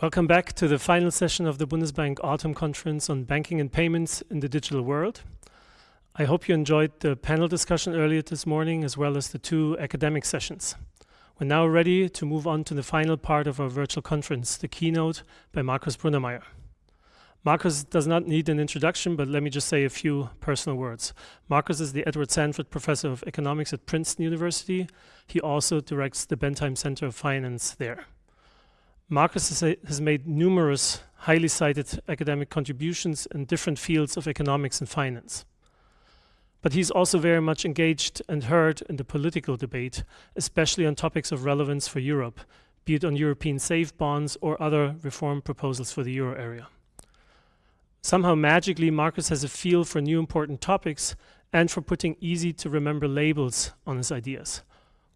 Welcome back to the final session of the Bundesbank Autumn Conference on Banking and Payments in the Digital World. I hope you enjoyed the panel discussion earlier this morning, as well as the two academic sessions. We're now ready to move on to the final part of our virtual conference, the keynote by Markus Brunnermeier. Markus does not need an introduction, but let me just say a few personal words. Markus is the Edward Sanford Professor of Economics at Princeton University. He also directs the Bendheim Center of Finance there. Markus has made numerous highly cited academic contributions in different fields of economics and finance. But he's also very much engaged and heard in the political debate, especially on topics of relevance for Europe, be it on European safe bonds or other reform proposals for the euro area. Somehow magically, Markus has a feel for new important topics and for putting easy to remember labels on his ideas.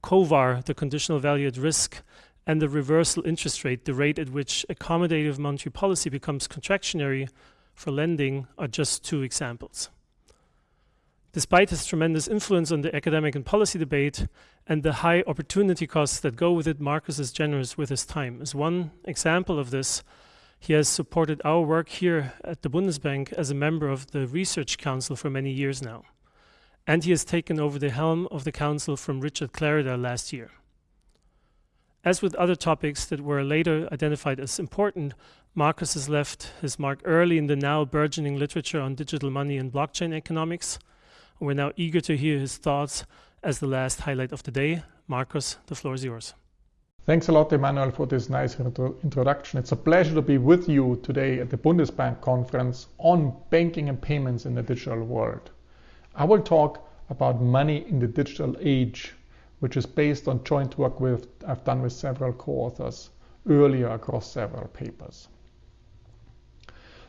COVAR, the conditional value at risk, and the reversal interest rate, the rate at which accommodative monetary policy becomes contractionary for lending, are just two examples. Despite his tremendous influence on the academic and policy debate and the high opportunity costs that go with it, Markus is generous with his time. As one example of this, he has supported our work here at the Bundesbank as a member of the Research Council for many years now. And he has taken over the helm of the council from Richard Clarida last year. As with other topics that were later identified as important, Markus has left his mark early in the now burgeoning literature on digital money and blockchain economics. We're now eager to hear his thoughts as the last highlight of the day. Markus, the floor is yours. Thanks a lot, Emmanuel, for this nice intro introduction. It's a pleasure to be with you today at the Bundesbank conference on banking and payments in the digital world. I will talk about money in the digital age which is based on joint work with I've done with several co-authors earlier across several papers.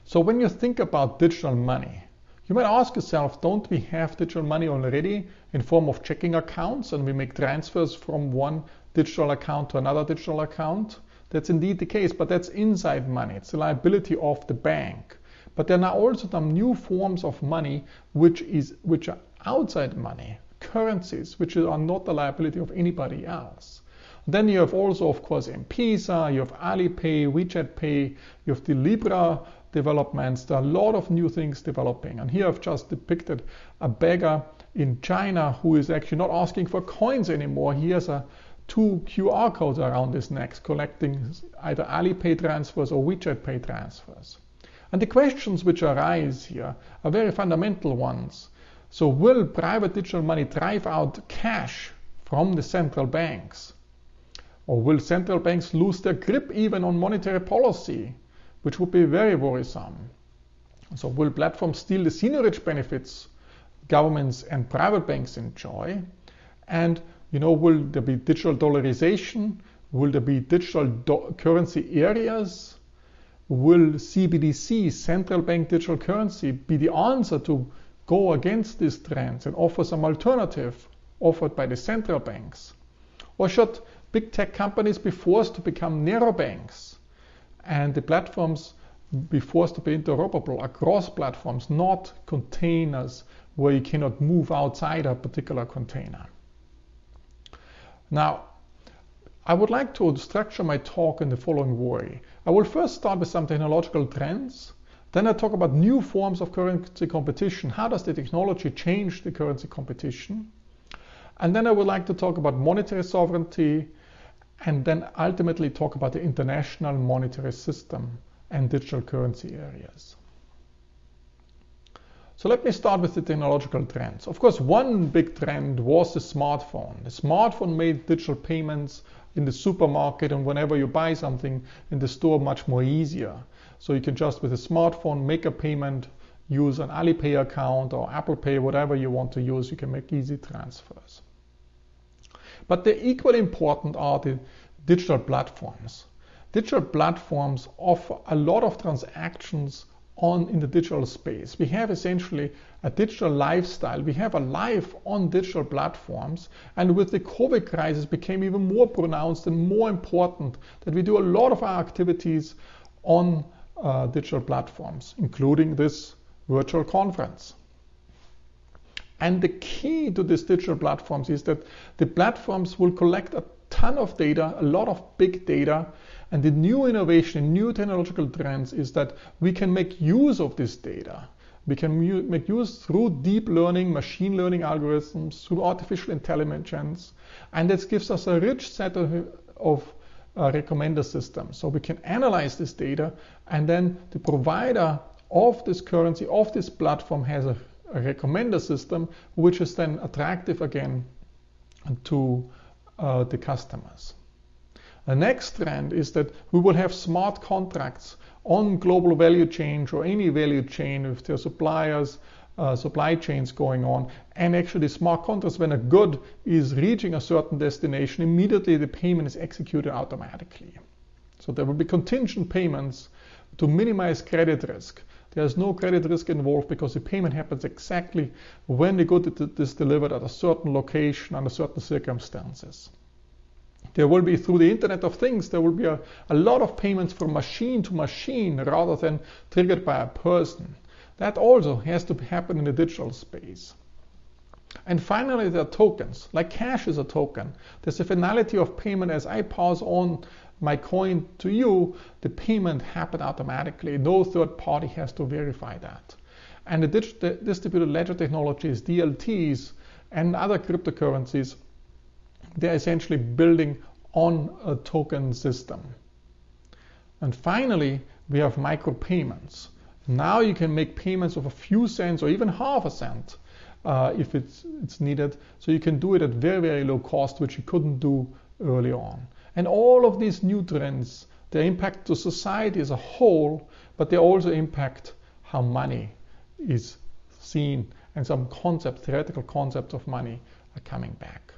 So when you think about digital money, you might ask yourself, don't we have digital money already in form of checking accounts and we make transfers from one digital account to another digital account? That's indeed the case, but that's inside money. It's the liability of the bank. But there are also some new forms of money which is which are outside money, currencies which are not the liability of anybody else. Then you have also, of course, M-Pesa, you have Alipay, WeChat Pay, you have the Libra developments. There are a lot of new things developing. And here I've just depicted a beggar in China who is actually not asking for coins anymore. He has a two QR codes around his neck collecting either Alipay transfers or WeChat Pay transfers. And the questions which arise here are very fundamental ones. So will private digital money drive out cash from the central banks? Or will central banks lose their grip even on monetary policy, which would be very worrisome? So will platforms steal the seigniorage benefits governments and private banks enjoy? And you know, will there be digital dollarization? Will there be digital currency areas? Will CBDC, central bank digital currency, be the answer to go against these trends and offer some alternative offered by the central banks? Or should big tech companies be forced to become narrow banks and the platforms be forced to be interoperable across platforms, not containers where you cannot move outside a particular container? Now, I would like to structure my talk in the following way. I will first start with some technological trends then I talk about new forms of currency competition. How does the technology change the currency competition? And then I would like to talk about monetary sovereignty and then ultimately talk about the international monetary system and digital currency areas. So let me start with the technological trends. Of course, one big trend was the smartphone. The smartphone made digital payments in the supermarket and whenever you buy something in the store much more easier. So you can just with a smartphone make a payment, use an Alipay account or Apple Pay, whatever you want to use, you can make easy transfers. But the equally important are the digital platforms. Digital platforms offer a lot of transactions on in the digital space. We have essentially a digital lifestyle. We have a life on digital platforms. And with the COVID crisis became even more pronounced and more important that we do a lot of our activities on uh, digital platforms, including this virtual conference. And the key to these digital platforms is that the platforms will collect a ton of data, a lot of big data, And the new innovation, new technological trends is that we can make use of this data. We can make use through deep learning, machine learning algorithms, through artificial intelligence, and this gives us a rich set of, of uh, recommender system. So we can analyze this data, and then the provider of this currency, of this platform, has a, a recommender system, which is then attractive again to uh, the customers. The next trend is that we will have smart contracts on global value chain or any value chain with their suppliers, uh, supply chains going on. And actually smart contracts, when a good is reaching a certain destination, immediately the payment is executed automatically. So there will be contingent payments to minimize credit risk. There's no credit risk involved because the payment happens exactly when the good is delivered at a certain location under certain circumstances. There will be through the Internet of Things, there will be a, a lot of payments from machine to machine rather than triggered by a person. That also has to happen in the digital space. And finally, there are tokens, like cash is a token. There's a finality of payment as I pass on my coin to you, the payment happen automatically. No third party has to verify that. And the distributed ledger technologies, DLTs, and other cryptocurrencies they're essentially building on a token system. And finally, we have micropayments. Now you can make payments of a few cents or even half a cent uh, if it's, it's needed. So you can do it at very, very low cost, which you couldn't do early on. And all of these new trends, they impact the society as a whole, but they also impact how money is seen and some concepts, theoretical concepts of money are coming back.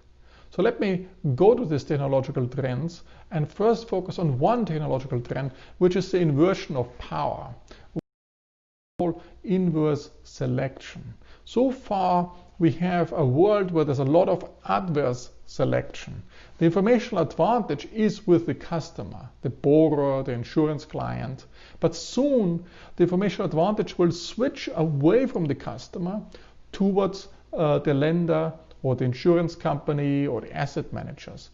So let me go to these technological trends and first focus on one technological trend, which is the inversion of power. Inverse selection. So far, we have a world where there's a lot of adverse selection. The informational advantage is with the customer, the borrower, the insurance client. But soon, the informational advantage will switch away from the customer towards uh, the lender or the insurance company or the asset managers.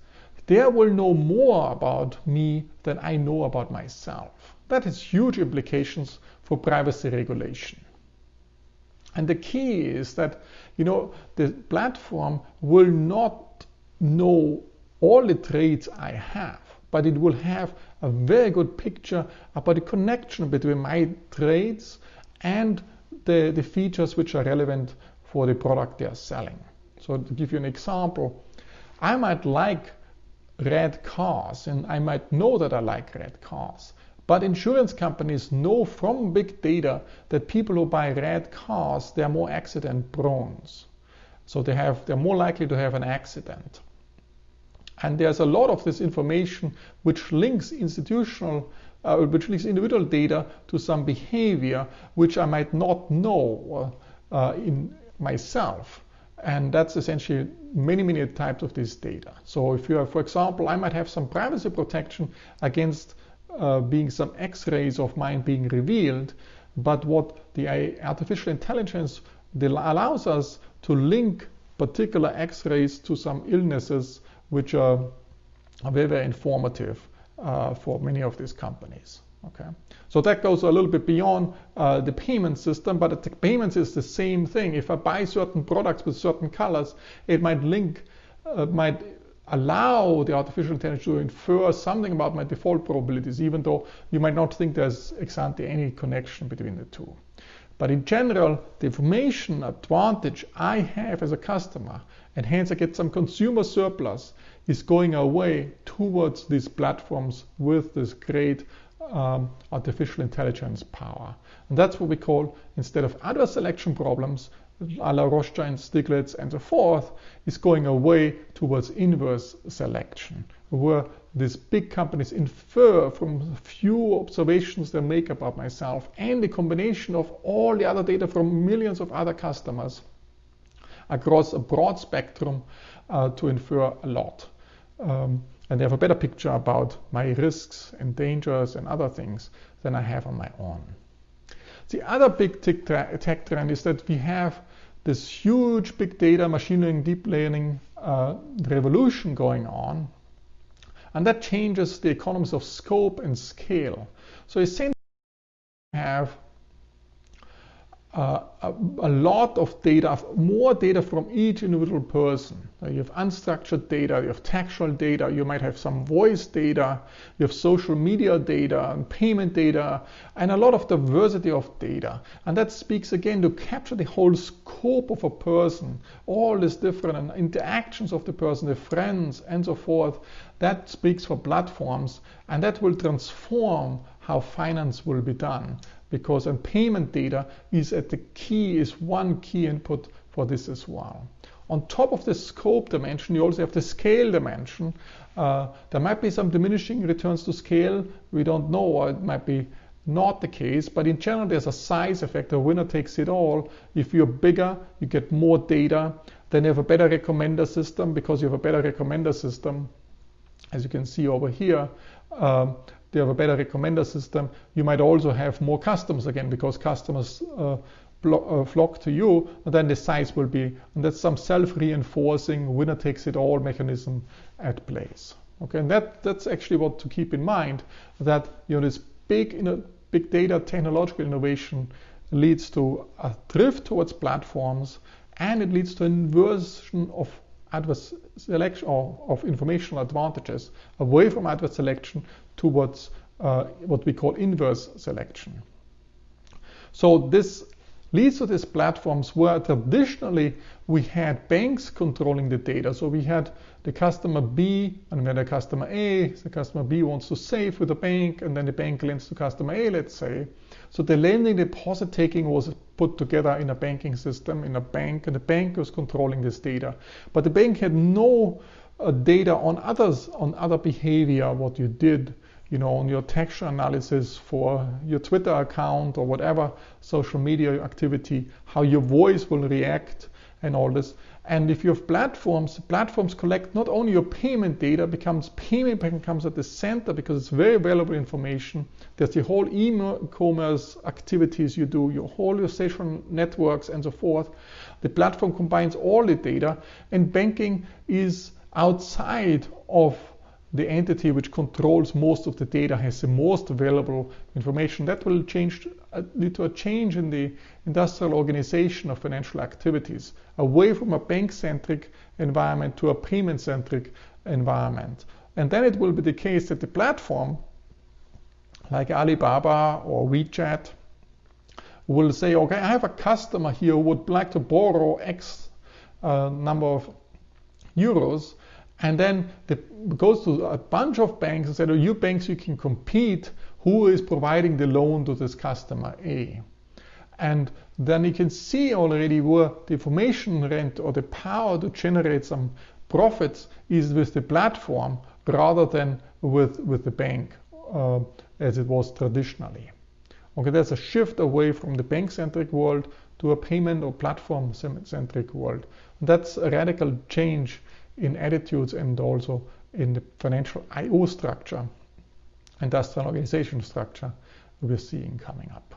They will know more about me than I know about myself. That has huge implications for privacy regulation. And the key is that, you know, the platform will not know all the traits I have, but it will have a very good picture about the connection between my traits and the, the features which are relevant for the product they are selling. So to give you an example, I might like red cars and I might know that I like red cars. But insurance companies know from big data that people who buy red cars, they're more accident prone. So they have, they're more likely to have an accident. And there's a lot of this information which links institutional, uh, which links individual data to some behavior which I might not know uh, in myself. And that's essentially many, many types of this data. So if you have, for example, I might have some privacy protection against uh, being some x-rays of mine being revealed, but what the artificial intelligence allows us to link particular x-rays to some illnesses which are, are very, very informative uh, for many of these companies. Okay, so that goes a little bit beyond uh, the payment system, but the payments is the same thing. If I buy certain products with certain colors, it might link, uh, might allow the artificial intelligence to infer something about my default probabilities, even though you might not think there's ex ante any connection between the two. But in general, the information advantage I have as a customer, and hence I get some consumer surplus, is going away towards these platforms with this great um, artificial intelligence power. And that's what we call, instead of adverse selection problems, la Rothschild, Stiglitz, and so forth, is going away towards inverse selection, where these big companies infer from few observations they make about myself and the combination of all the other data from millions of other customers across a broad spectrum uh, to infer a lot. Um, and they have a better picture about my risks and dangers and other things than I have on my own. The other big tech trend is that we have this huge big data, machine learning, deep learning uh, revolution going on. And that changes the economies of scope and scale. So essentially, we have uh, a, a, lot of data, more data from each individual person. Uh, you have unstructured data, you have textual data, you might have some voice data, you have social media data and payment data, and a lot of diversity of data. And that speaks again to capture the whole scope of a person, all these different interactions of the person, the friends, and so forth. That speaks for platforms, and that will transform how finance will be done because and payment data is at the key is one key input for this as well. On top of the scope dimension, you also have the scale dimension. Uh, there might be some diminishing returns to scale. We don't know, or it might be not the case, but in general, there's a size effect. The winner takes it all. If you're bigger, you get more data. Then you have a better recommender system because you have a better recommender system. As you can see over here, um, they have a better recommender system. You might also have more customers again because customers uh, uh, flock to you, and then the size will be, and that's some self-reinforcing winner takes it all mechanism at place. Okay, and that that's actually what to keep in mind that you know this big you know, big data technological innovation leads to a drift towards platforms and it leads to inversion of adverse selection or of informational advantages away from adverse selection towards uh, what we call inverse selection. So this leads to these platforms where traditionally we had banks controlling the data. So we had the customer B and had a customer A. The customer B wants to save with the bank and then the bank lends to customer A, let's say. So the lending deposit taking was put together in a banking system, in a bank, and the bank was controlling this data. But the bank had no uh, data on others, on other behavior, what you did you know, on your texture analysis for your Twitter account or whatever social media activity, how your voice will react and all this. And if you have platforms, platforms collect not only your payment data, becomes payment becomes at the center because it's very valuable information. There's the whole e-commerce activities you do, your whole your social networks and so forth. The platform combines all the data, and banking is outside of the entity which controls most of the data has the most available information. That will change, uh, lead to a change in the industrial organization of financial activities, away from a bank-centric environment to a payment-centric environment. And then it will be the case that the platform, like Alibaba or WeChat, will say, okay, I have a customer here who would like to borrow X uh, number of euros and then it goes to a bunch of banks and said, oh, you banks, you can compete. Who is providing the loan to this customer A? And then you can see already where the information rent or the power to generate some profits is with the platform rather than with, with the bank uh, as it was traditionally. Okay, there's a shift away from the bank-centric world to a payment or platform-centric world. That's a radical change in attitudes and also in the financial IO structure, industrial organization structure we're seeing coming up.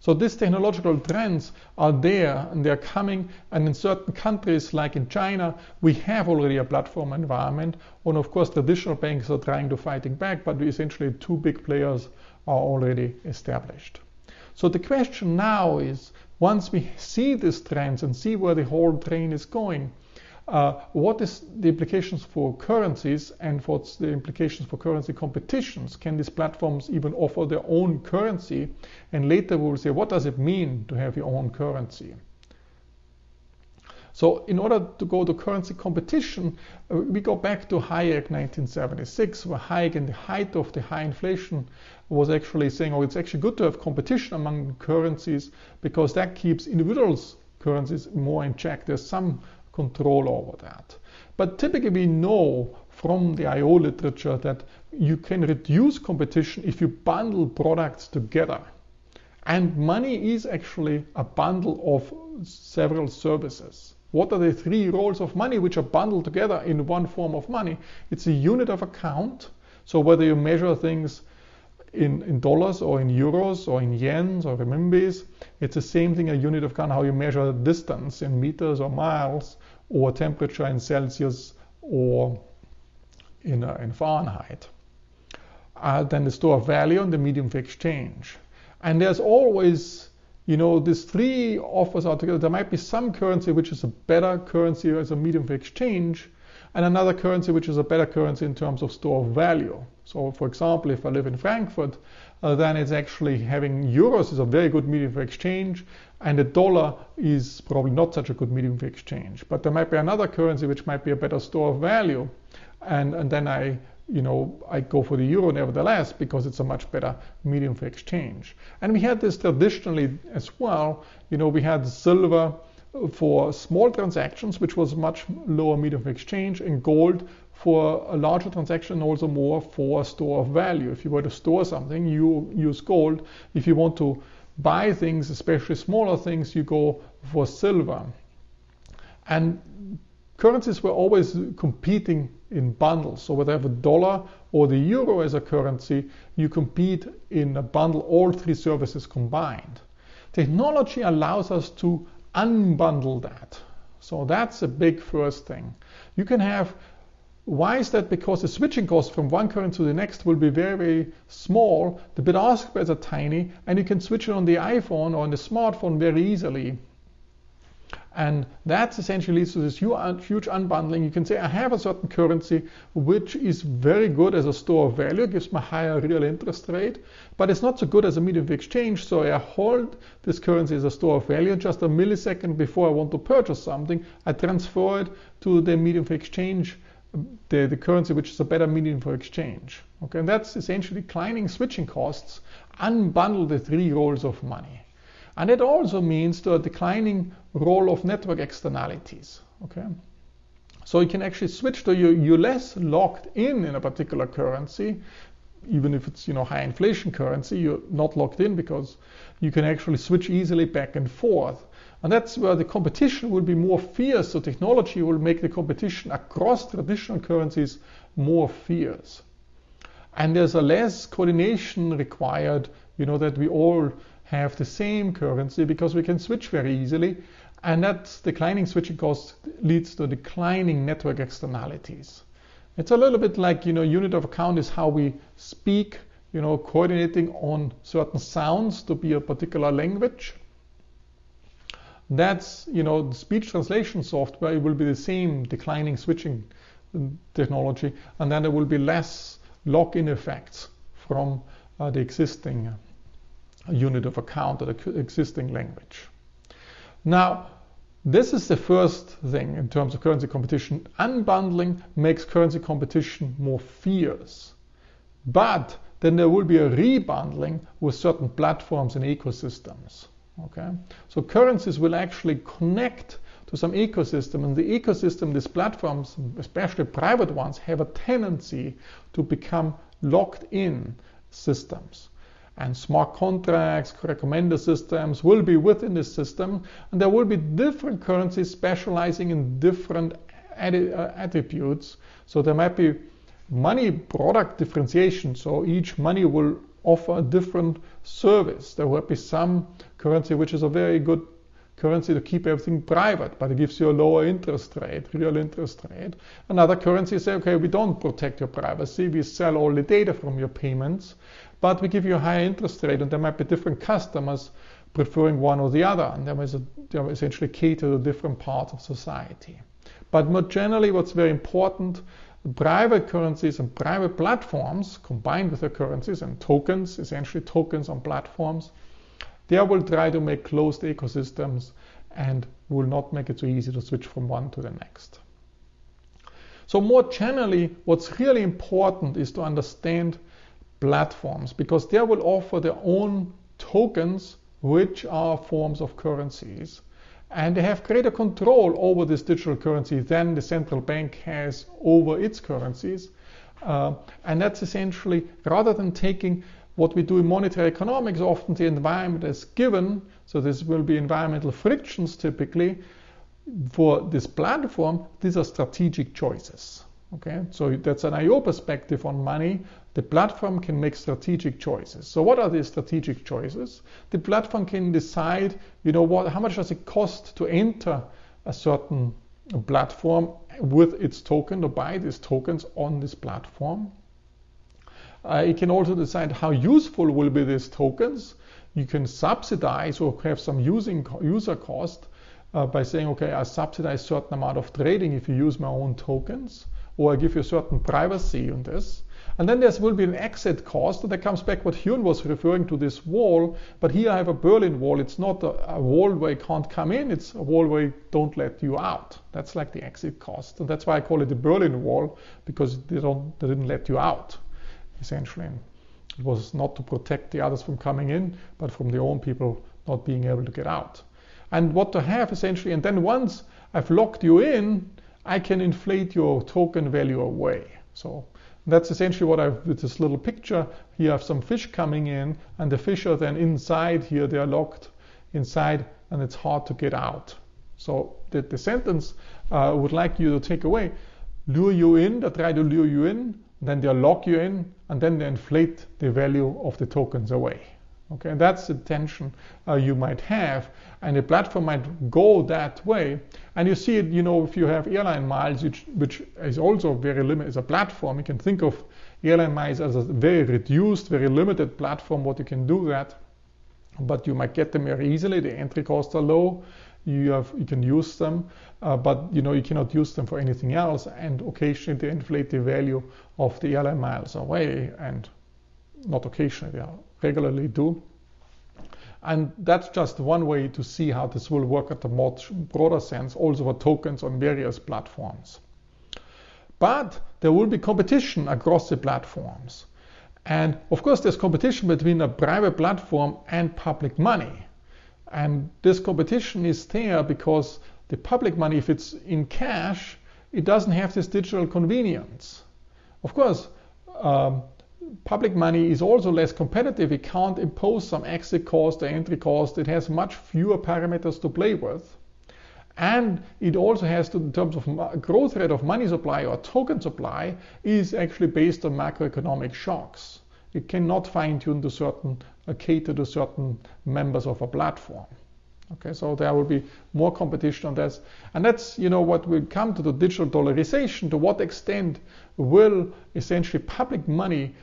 So these technological trends are there and they're coming and in certain countries like in China we have already a platform environment and of course traditional banks are trying to fighting back but essentially two big players are already established. So the question now is once we see these trends and see where the whole train is going uh, what is the implications for currencies and what's the implications for currency competitions? Can these platforms even offer their own currency? And later we'll say, what does it mean to have your own currency? So in order to go to currency competition, uh, we go back to Hayek 1976, where Hayek in the height of the high inflation was actually saying, oh, it's actually good to have competition among currencies because that keeps individuals' currencies more in check. There's some control over that. But typically we know from the IO literature that you can reduce competition if you bundle products together. And money is actually a bundle of several services. What are the three roles of money which are bundled together in one form of money? It's a unit of account. So whether you measure things in, in dollars or in euros or in yens or renminbis, it's the same thing, a unit of account, how you measure distance in meters or miles or temperature in Celsius or in, uh, in Fahrenheit. Uh, then the store of value and the medium of exchange. And there's always, you know, these three offers are together. There might be some currency which is a better currency as a medium of exchange, and another currency which is a better currency in terms of store of value. So, for example, if I live in Frankfurt, uh, then it's actually having euros is a very good medium for exchange, and the dollar is probably not such a good medium for exchange. But there might be another currency which might be a better store of value, and, and then I you know, I go for the euro nevertheless because it's a much better medium for exchange. And we had this traditionally as well. You know, we had silver for small transactions, which was a much lower medium of exchange, and gold for a larger transaction, also more for store of value. If you were to store something, you use gold. If you want to buy things, especially smaller things, you go for silver. And currencies were always competing in bundles. So whether you have a dollar or the euro as a currency, you compete in a bundle, all three services combined. Technology allows us to unbundle that. So that's a big first thing. You can have, why is that? Because the switching cost from one currency to the next will be very, very small. The bid ask spreads are tiny, and you can switch it on the iPhone or on the smartphone very easily. And that essentially leads to this huge unbundling. You can say, I have a certain currency which is very good as a store of value, gives me a higher real interest rate, but it's not so good as a medium of exchange. So I hold this currency as a store of value. Just a millisecond before I want to purchase something, I transfer it to the medium of exchange, the, the currency which is a better medium for exchange. Okay, and that's essentially declining switching costs, unbundle the three roles of money. And it also means the declining role of network externalities. Okay, so you can actually switch to you you're less locked in in a particular currency, even if it's you know high inflation currency. You're not locked in because you can actually switch easily back and forth. And that's where the competition will be more fierce. So technology will make the competition across traditional currencies more fierce. And there's a less coordination required, you know, that we all have the same currency because we can switch very easily. And that declining switching cost leads to declining network externalities. It's a little bit like, you know, unit of account is how we speak, you know, coordinating on certain sounds to be a particular language. That's, you know, speech translation software, it will be the same declining switching technology, and then there will be less lock-in effects from uh, the existing unit of account of the existing language. Now, this is the first thing in terms of currency competition. Unbundling makes currency competition more fierce. But then there will be a rebundling with certain platforms and ecosystems. Okay? So currencies will actually connect to some ecosystem, and the ecosystem, these platforms, especially private ones, have a tendency to become locked in systems and smart contracts, recommender systems will be within this system, and there will be different currencies specializing in different uh, attributes. So there might be money product differentiation. So each money will offer a different service. There will be some currency which is a very good currency to keep everything private, but it gives you a lower interest rate, real interest rate. Another currency say, okay, we don't protect your privacy. We sell all the data from your payments but we give you a higher interest rate, and there might be different customers preferring one or the other, and there is a, essentially cater to different parts of society. But more generally, what's very important, private currencies and private platforms combined with the currencies and tokens, essentially tokens on platforms, they will try to make closed ecosystems and will not make it so easy to switch from one to the next. So more generally, what's really important is to understand platforms because they will offer their own tokens which are forms of currencies and they have greater control over this digital currency than the central bank has over its currencies. Uh, and that's essentially, rather than taking what we do in monetary economics, often the environment is given, so this will be environmental frictions typically, for this platform, these are strategic choices. Okay, so that's an IO perspective on money. The platform can make strategic choices. So what are these strategic choices? The platform can decide, you know, what, how much does it cost to enter a certain platform with its token to buy these tokens on this platform. Uh, it can also decide how useful will be these tokens. You can subsidize or have some using user cost uh, by saying, okay, I subsidize certain amount of trading if you use my own tokens, or I give you certain privacy on this. And then there will be an exit cost. That comes back what Hyun was referring to this wall. But here I have a Berlin wall. It's not a, a, wall where you can't come in. It's a wall where don't let you out. That's like the exit cost. And that's why I call it the Berlin wall because they, don't, they didn't let you out, essentially. It was not to protect the others from coming in, but from their own people not being able to get out. And what to have essentially, and then once I've locked you in, I can inflate your token value away. So that's essentially what I've with this little picture. Here I have some fish coming in, and the fish are then inside here. They are locked inside, and it's hard to get out. So the, the sentence uh, would like you to take away: lure you in. They try to lure you in, then they'll lock you in, and then they inflate the value of the tokens away. Okay, and that's the tension uh, you might have, and the platform might go that way. And you see it, you know, if you have airline miles, which, which is also very limited as a platform, you can think of airline miles as a very reduced, very limited platform. What you can do that, but you might get them very easily. The entry costs are low. You have you can use them, uh, but you know you cannot use them for anything else. And occasionally they inflate the value of the airline miles away, and not occasionally, they regularly do. And that's just one way to see how this will work at a much broader sense, also for tokens on various platforms. But there will be competition across the platforms. And of course, there's competition between a private platform and public money. And this competition is there because the public money, if it's in cash, it doesn't have this digital convenience. Of course, um, public money is also less competitive. It can't impose some exit cost or entry cost. It has much fewer parameters to play with. And it also has to, in terms of growth rate of money supply or token supply, is actually based on macroeconomic shocks. It cannot fine tune to certain, Uh, cater to certain members of a platform. Okay, so there will be more competition on this. And that's, you know, what will come to the digital dollarization. To what extent will essentially public money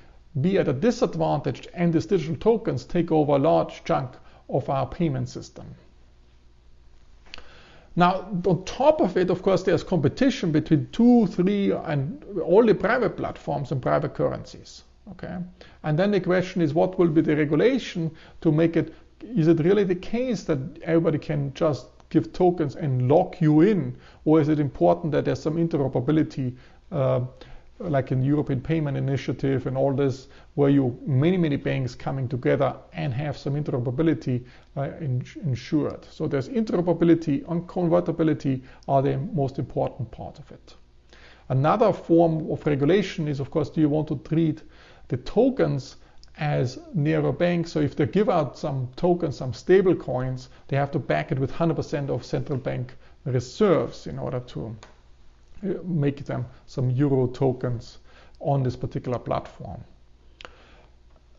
be at a disadvantage and these digital tokens take over a large chunk of our payment system. Now, on top of it, of course, there's competition between two, three, and all the private platforms and private currencies. Okay, and then the question is, what will be the regulation to make it? Is it really the case that everybody can just give tokens and lock you in, or is it important that there's some interoperability uh, like in European Payment Initiative and all this, where you many many banks coming together and have some interoperability uh, ensured. So there's interoperability and convertibility are the most important part of it. Another form of regulation is, of course, do you want to treat the tokens as near bank? So if they give out some tokens, some stable coins, they have to back it with 100% of central bank reserves in order to uh, make them some euro tokens on this particular platform.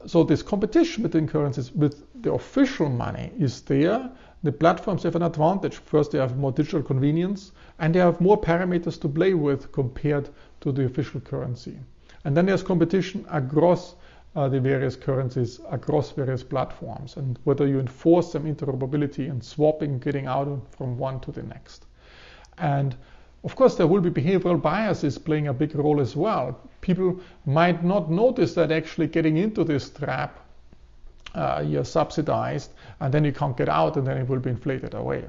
So this competition between currencies with the official money is there. The platforms have an advantage. First, they have more digital convenience and they have more parameters to play with compared to the official currency. And then there's competition across uh, the various currencies, across various platforms, and whether you enforce some interoperability and swapping, getting out from one to the next. And of course, there will be behavioral biases playing a big role as well. People might not notice that actually getting into this trap, uh, you're subsidized, and then you can't get out, and then it will be inflated away.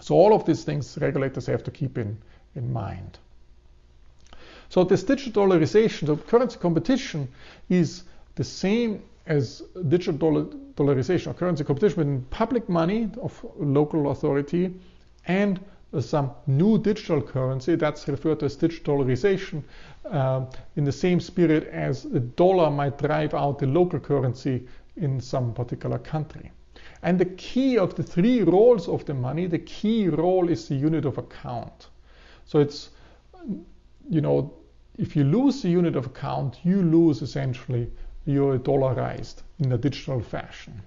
So all of these things regulators have to keep in, in mind. So this digital dollarization, the currency competition is the same as digital dollar, dollarization or currency competition between public money of local authority and some new digital currency that's referred to as digitalization uh, in the same spirit as the dollar might drive out the local currency in some particular country. And the key of the three roles of the money, the key role is the unit of account. So it's, you know, if you lose the unit of account, you lose essentially you're dollarized in a digital fashion.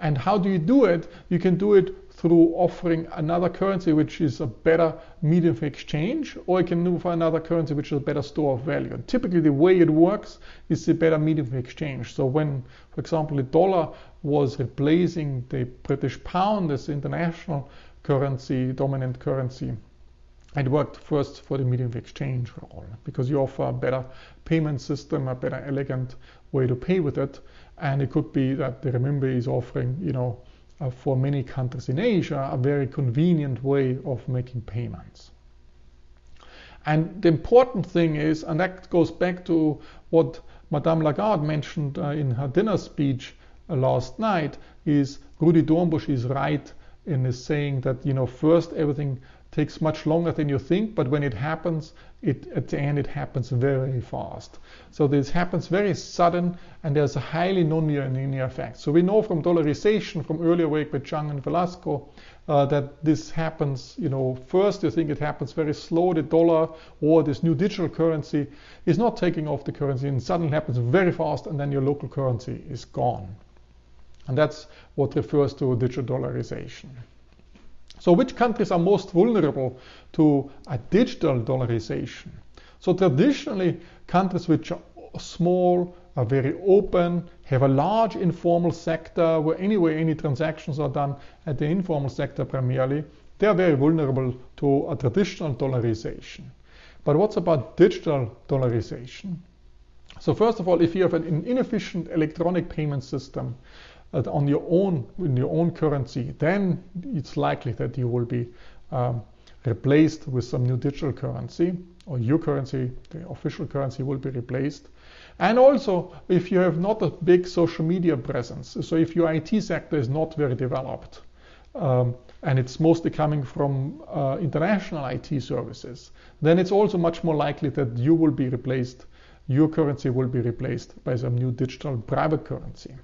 And how do you do it? You can do it through offering another currency which is a better medium of exchange, or you can for another currency which is a better store of value. And typically the way it works is the better medium of exchange. So when, for example, the dollar was replacing the British pound as international currency, dominant currency, it worked first for the medium of exchange role because you offer a better payment system, a better elegant way to pay with it. And it could be that the renminbi is offering, you know, uh, for many countries in Asia, a very convenient way of making payments. And the important thing is, and that goes back to what Madame Lagarde mentioned uh, in her dinner speech uh, last night, is Rudi Dornbusch is right in his saying that, you know, first everything takes much longer than you think, but when it happens, it, at the end it happens very fast. So this happens very sudden, and there's a highly non-linear effect. So we know from dollarization from earlier work by Chang and Velasco uh, that this happens, you know, first you think it happens very slow, the dollar or this new digital currency is not taking off the currency and suddenly happens very fast and then your local currency is gone. And that's what refers to digital dollarization. So which countries are most vulnerable to a digital dollarization? So traditionally, countries which are small, are very open, have a large informal sector where anyway any transactions are done at the informal sector primarily, they are very vulnerable to a traditional dollarization. But what's about digital dollarization? So first of all, if you have an inefficient electronic payment system, on your own in your own currency, then it's likely that you will be um, replaced with some new digital currency, or your currency, the official currency, will be replaced. And also, if you have not a big social media presence, so if your IT sector is not very developed, um, and it's mostly coming from uh, international IT services, then it's also much more likely that you will be replaced, your currency will be replaced by some new digital private currency.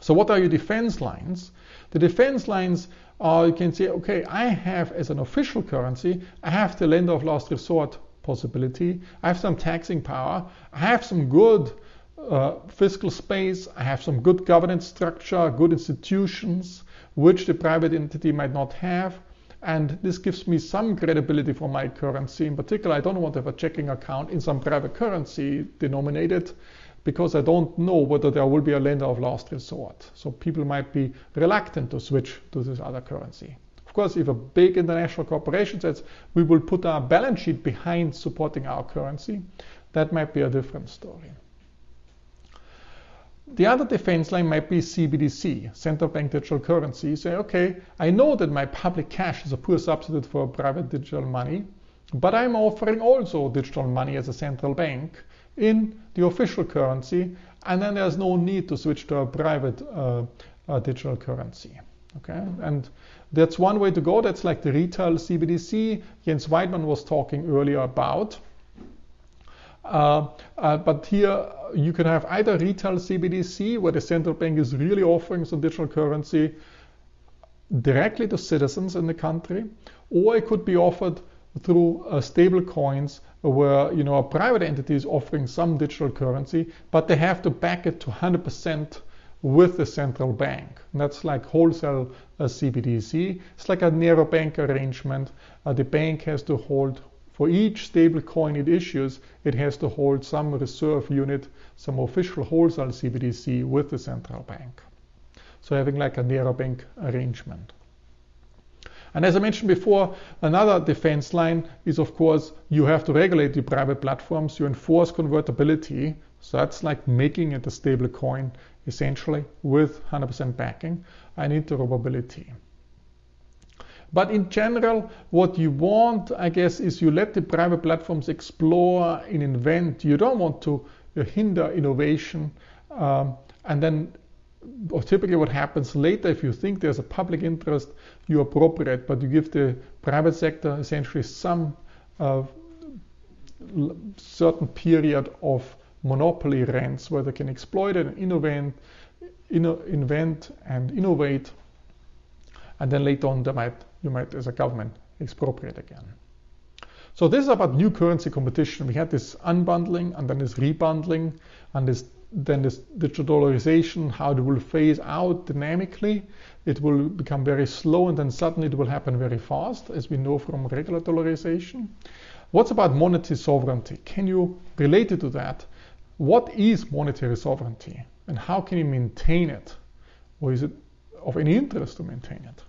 So what are your defense lines? The defense lines are, you can say, okay, I have as an official currency, I have the lender of last resort possibility. I have some taxing power. I have some good uh, fiscal space. I have some good governance structure, good institutions, which the private entity might not have. And this gives me some credibility for my currency. In particular, I don't want to have a checking account in some private currency denominated because I don't know whether there will be a lender of last resort. So people might be reluctant to switch to this other currency. Of course, if a big international corporation says we will put our balance sheet behind supporting our currency, that might be a different story. The other defense line might be CBDC, central bank digital currency. Say, okay, I know that my public cash is a poor substitute for private digital money, but I'm offering also digital money as a central bank in the official currency, and then there's no need to switch to a private uh, uh, digital currency. Okay, and that's one way to go. That's like the retail CBDC Jens Weidmann was talking earlier about. Uh, uh, but here you can have either retail CBDC, where the central bank is really offering some digital currency directly to citizens in the country, or it could be offered through uh, stable coins where you know a private entity is offering some digital currency, but they have to back it to 100% with the central bank. And that's like wholesale uh, CBDC. It's like a narrow bank arrangement. Uh, the bank has to hold for each stable coin it issues, it has to hold some reserve unit, some official wholesale CBDC with the central bank. So having like a narrow bank arrangement. And as I mentioned before, another defense line is, of course, you have to regulate the private platforms. You enforce convertibility. So that's like making it a stable coin, essentially, with 100% backing and interoperability. But in general, what you want, I guess, is you let the private platforms explore and invent. You don't want to hinder innovation. Um, and then or typically what happens later if you think there's a public interest you appropriate but you give the private sector essentially some uh, certain period of monopoly rents where they can exploit it and innovate, inno, invent and innovate and then later on they might you might as a government expropriate again. So this is about new currency competition. We had this unbundling and then this rebundling and this then this dollarization, how it will phase out dynamically. It will become very slow and then suddenly it will happen very fast, as we know from regular dollarization. What's about monetary sovereignty? Can you relate it to that? What is monetary sovereignty and how can you maintain it? Or is it of any interest to maintain it?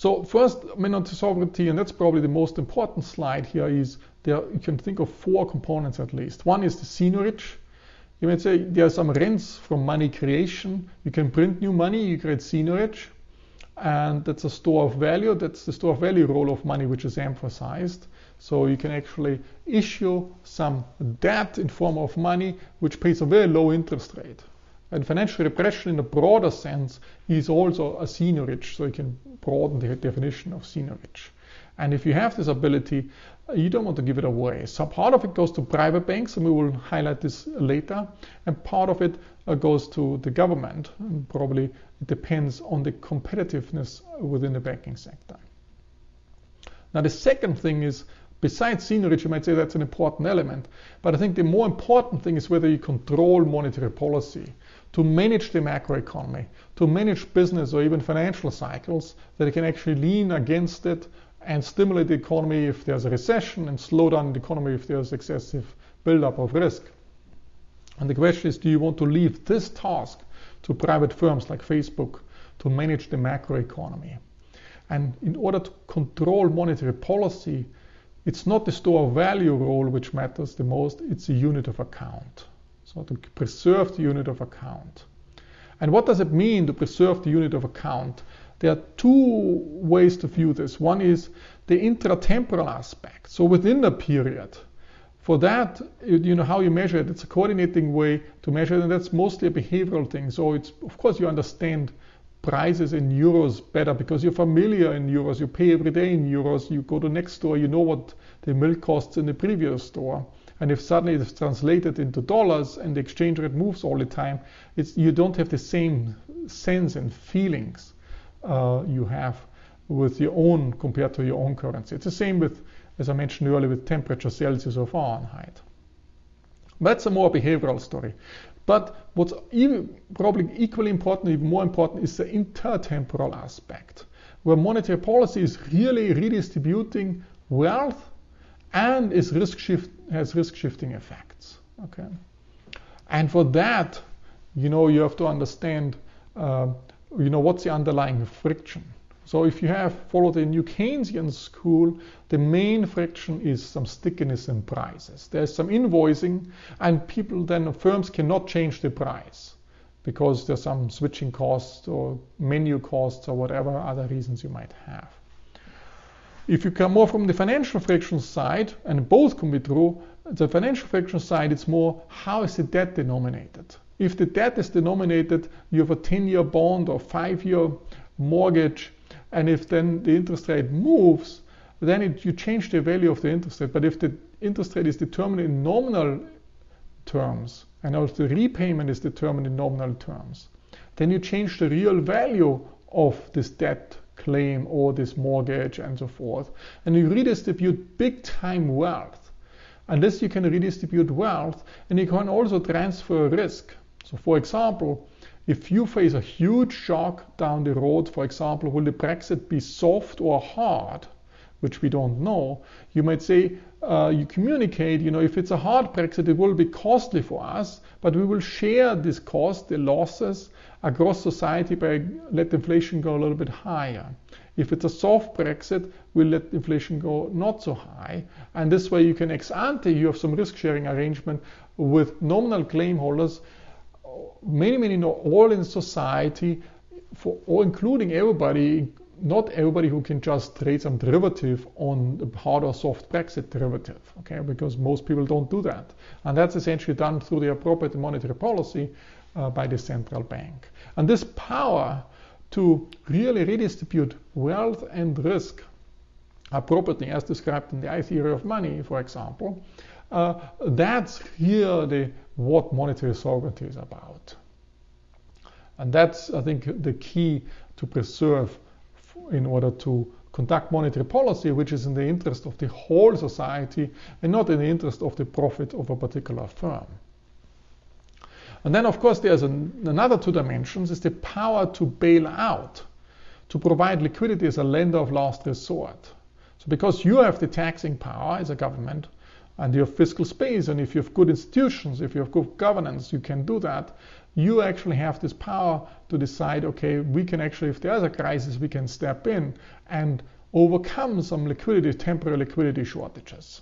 So first, monetary sovereignty, and that's probably the most important slide here, is there you can think of four components at least. One is the seigniorage. You might say there are some rents from money creation. You can print new money, you create seigniorage, and that's a store of value. That's the store of value role of money, which is emphasized. So you can actually issue some debt in form of money, which pays a very low interest rate. And financial repression in a broader sense is also a seigniorage, so you can broaden the definition of seigniorage. And if you have this ability, you don't want to give it away. So part of it goes to private banks, and we will highlight this later. And part of it uh, goes to the government. And probably it depends on the competitiveness within the banking sector. Now, the second thing is besides seigniorage, you might say that's an important element. But I think the more important thing is whether you control monetary policy to manage the macroeconomy, to manage business or even financial cycles, that it can actually lean against it and stimulate the economy if there's a recession and slow down the economy if there's excessive buildup of risk. And the question is, do you want to leave this task to private firms like Facebook to manage the macroeconomy? And in order to control monetary policy, it's not the store of value role which matters the most, it's the unit of account. So to preserve the unit of account. And what does it mean to preserve the unit of account? There are two ways to view this. One is the intratemporal aspect. So within a period, for that, you know how you measure it. It's a coordinating way to measure it, and that's mostly a behavioral thing. So it's of course you understand prices in euros better because you're familiar in euros. You pay every day in euros. You go to next store, you know what the milk costs in the previous store. And if suddenly it's translated into dollars and the exchange rate moves all the time, it's, you don't have the same sense and feelings uh, you have with your own compared to your own currency. It's the same with, as I mentioned earlier, with temperature Celsius or Fahrenheit. That's a more behavioral story. But what's even, probably equally important, even more important, is the intertemporal aspect, where monetary policy is really redistributing wealth and is risk shift, has risk shifting effects. Okay, and for that, you know, you have to understand, uh, you know, what's the underlying friction. So if you have followed the New Keynesian school, the main friction is some stickiness in prices. There's some invoicing, and people then firms cannot change the price because there's some switching costs or menu costs or whatever other reasons you might have. If you come more from the financial friction side, and both can be true, the financial friction side, it's more how is the debt denominated? If the debt is denominated, you have a 10 year bond or 5 year mortgage, and if then the interest rate moves, then it, you change the value of the interest rate. But if the interest rate is determined in nominal terms, and also the repayment is determined in nominal terms, then you change the real value of this debt claim or this mortgage and so forth. And you redistribute big time wealth. And this you can redistribute wealth and you can also transfer risk. So for example, if you face a huge shock down the road, for example, will the Brexit be soft or hard? Which we don't know. You might say, uh, you communicate, you know, if it's a hard Brexit, it will be costly for us, but we will share this cost, the losses, across society by let inflation go a little bit higher. If it's a soft Brexit, we'll let inflation go not so high. And this way you can ex ante, you have some risk sharing arrangement with nominal claim holders, many, many, all in society, for, or including everybody, not everybody who can just trade some derivative on the hard or soft Brexit derivative, okay, because most people don't do that. And that's essentially done through the appropriate monetary policy uh, by the central bank. And this power to really redistribute wealth and risk appropriately, as described in the I theory of money, for example, uh, that's really what monetary sovereignty is about. And that's, I think, the key to preserve in order to conduct monetary policy, which is in the interest of the whole society and not in the interest of the profit of a particular firm. And then, of course, there's an, another two dimensions is the power to bail out, to provide liquidity as a lender of last resort. So because you have the taxing power as a government, and you have fiscal space, and if you have good institutions, if you have good governance, you can do that. You actually have this power to decide, okay, we can actually, if there's a crisis, we can step in and overcome some liquidity, temporary liquidity shortages.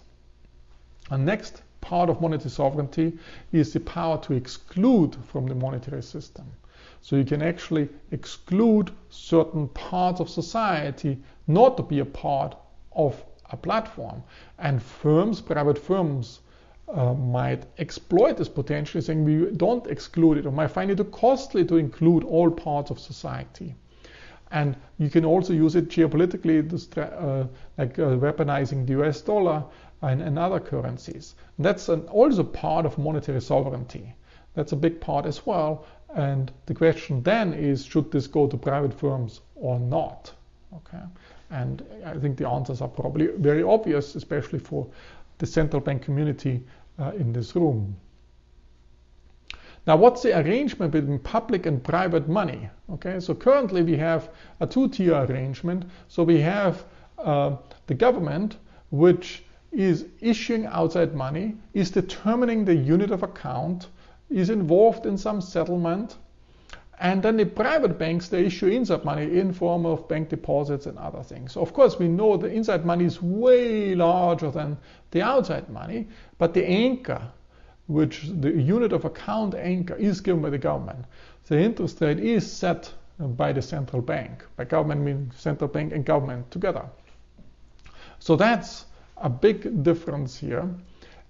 And next part of monetary sovereignty is the power to exclude from the monetary system. So you can actually exclude certain parts of society not to be a part of a platform. And firms, private firms, uh, might exploit this potential, saying we don't exclude it or might find it too costly to include all parts of society. And you can also use it geopolitically, uh, like uh, weaponizing the US dollar and, and other currencies. That's an, also part of monetary sovereignty. That's a big part as well. And the question then is, should this go to private firms or not? Okay. And I think the answers are probably very obvious, especially for the central bank community uh, in this room. Now, what's the arrangement between public and private money? Okay, so currently we have a two-tier arrangement. So we have uh, the government, which is issuing outside money, is determining the unit of account, is involved in some settlement, and then the private banks, they issue inside money in form of bank deposits and other things. So of course, we know the inside money is way larger than the outside money, but the anchor, which the unit of account anchor is given by the government. The interest rate is set by the central bank. By government means central bank and government together. So that's a big difference here.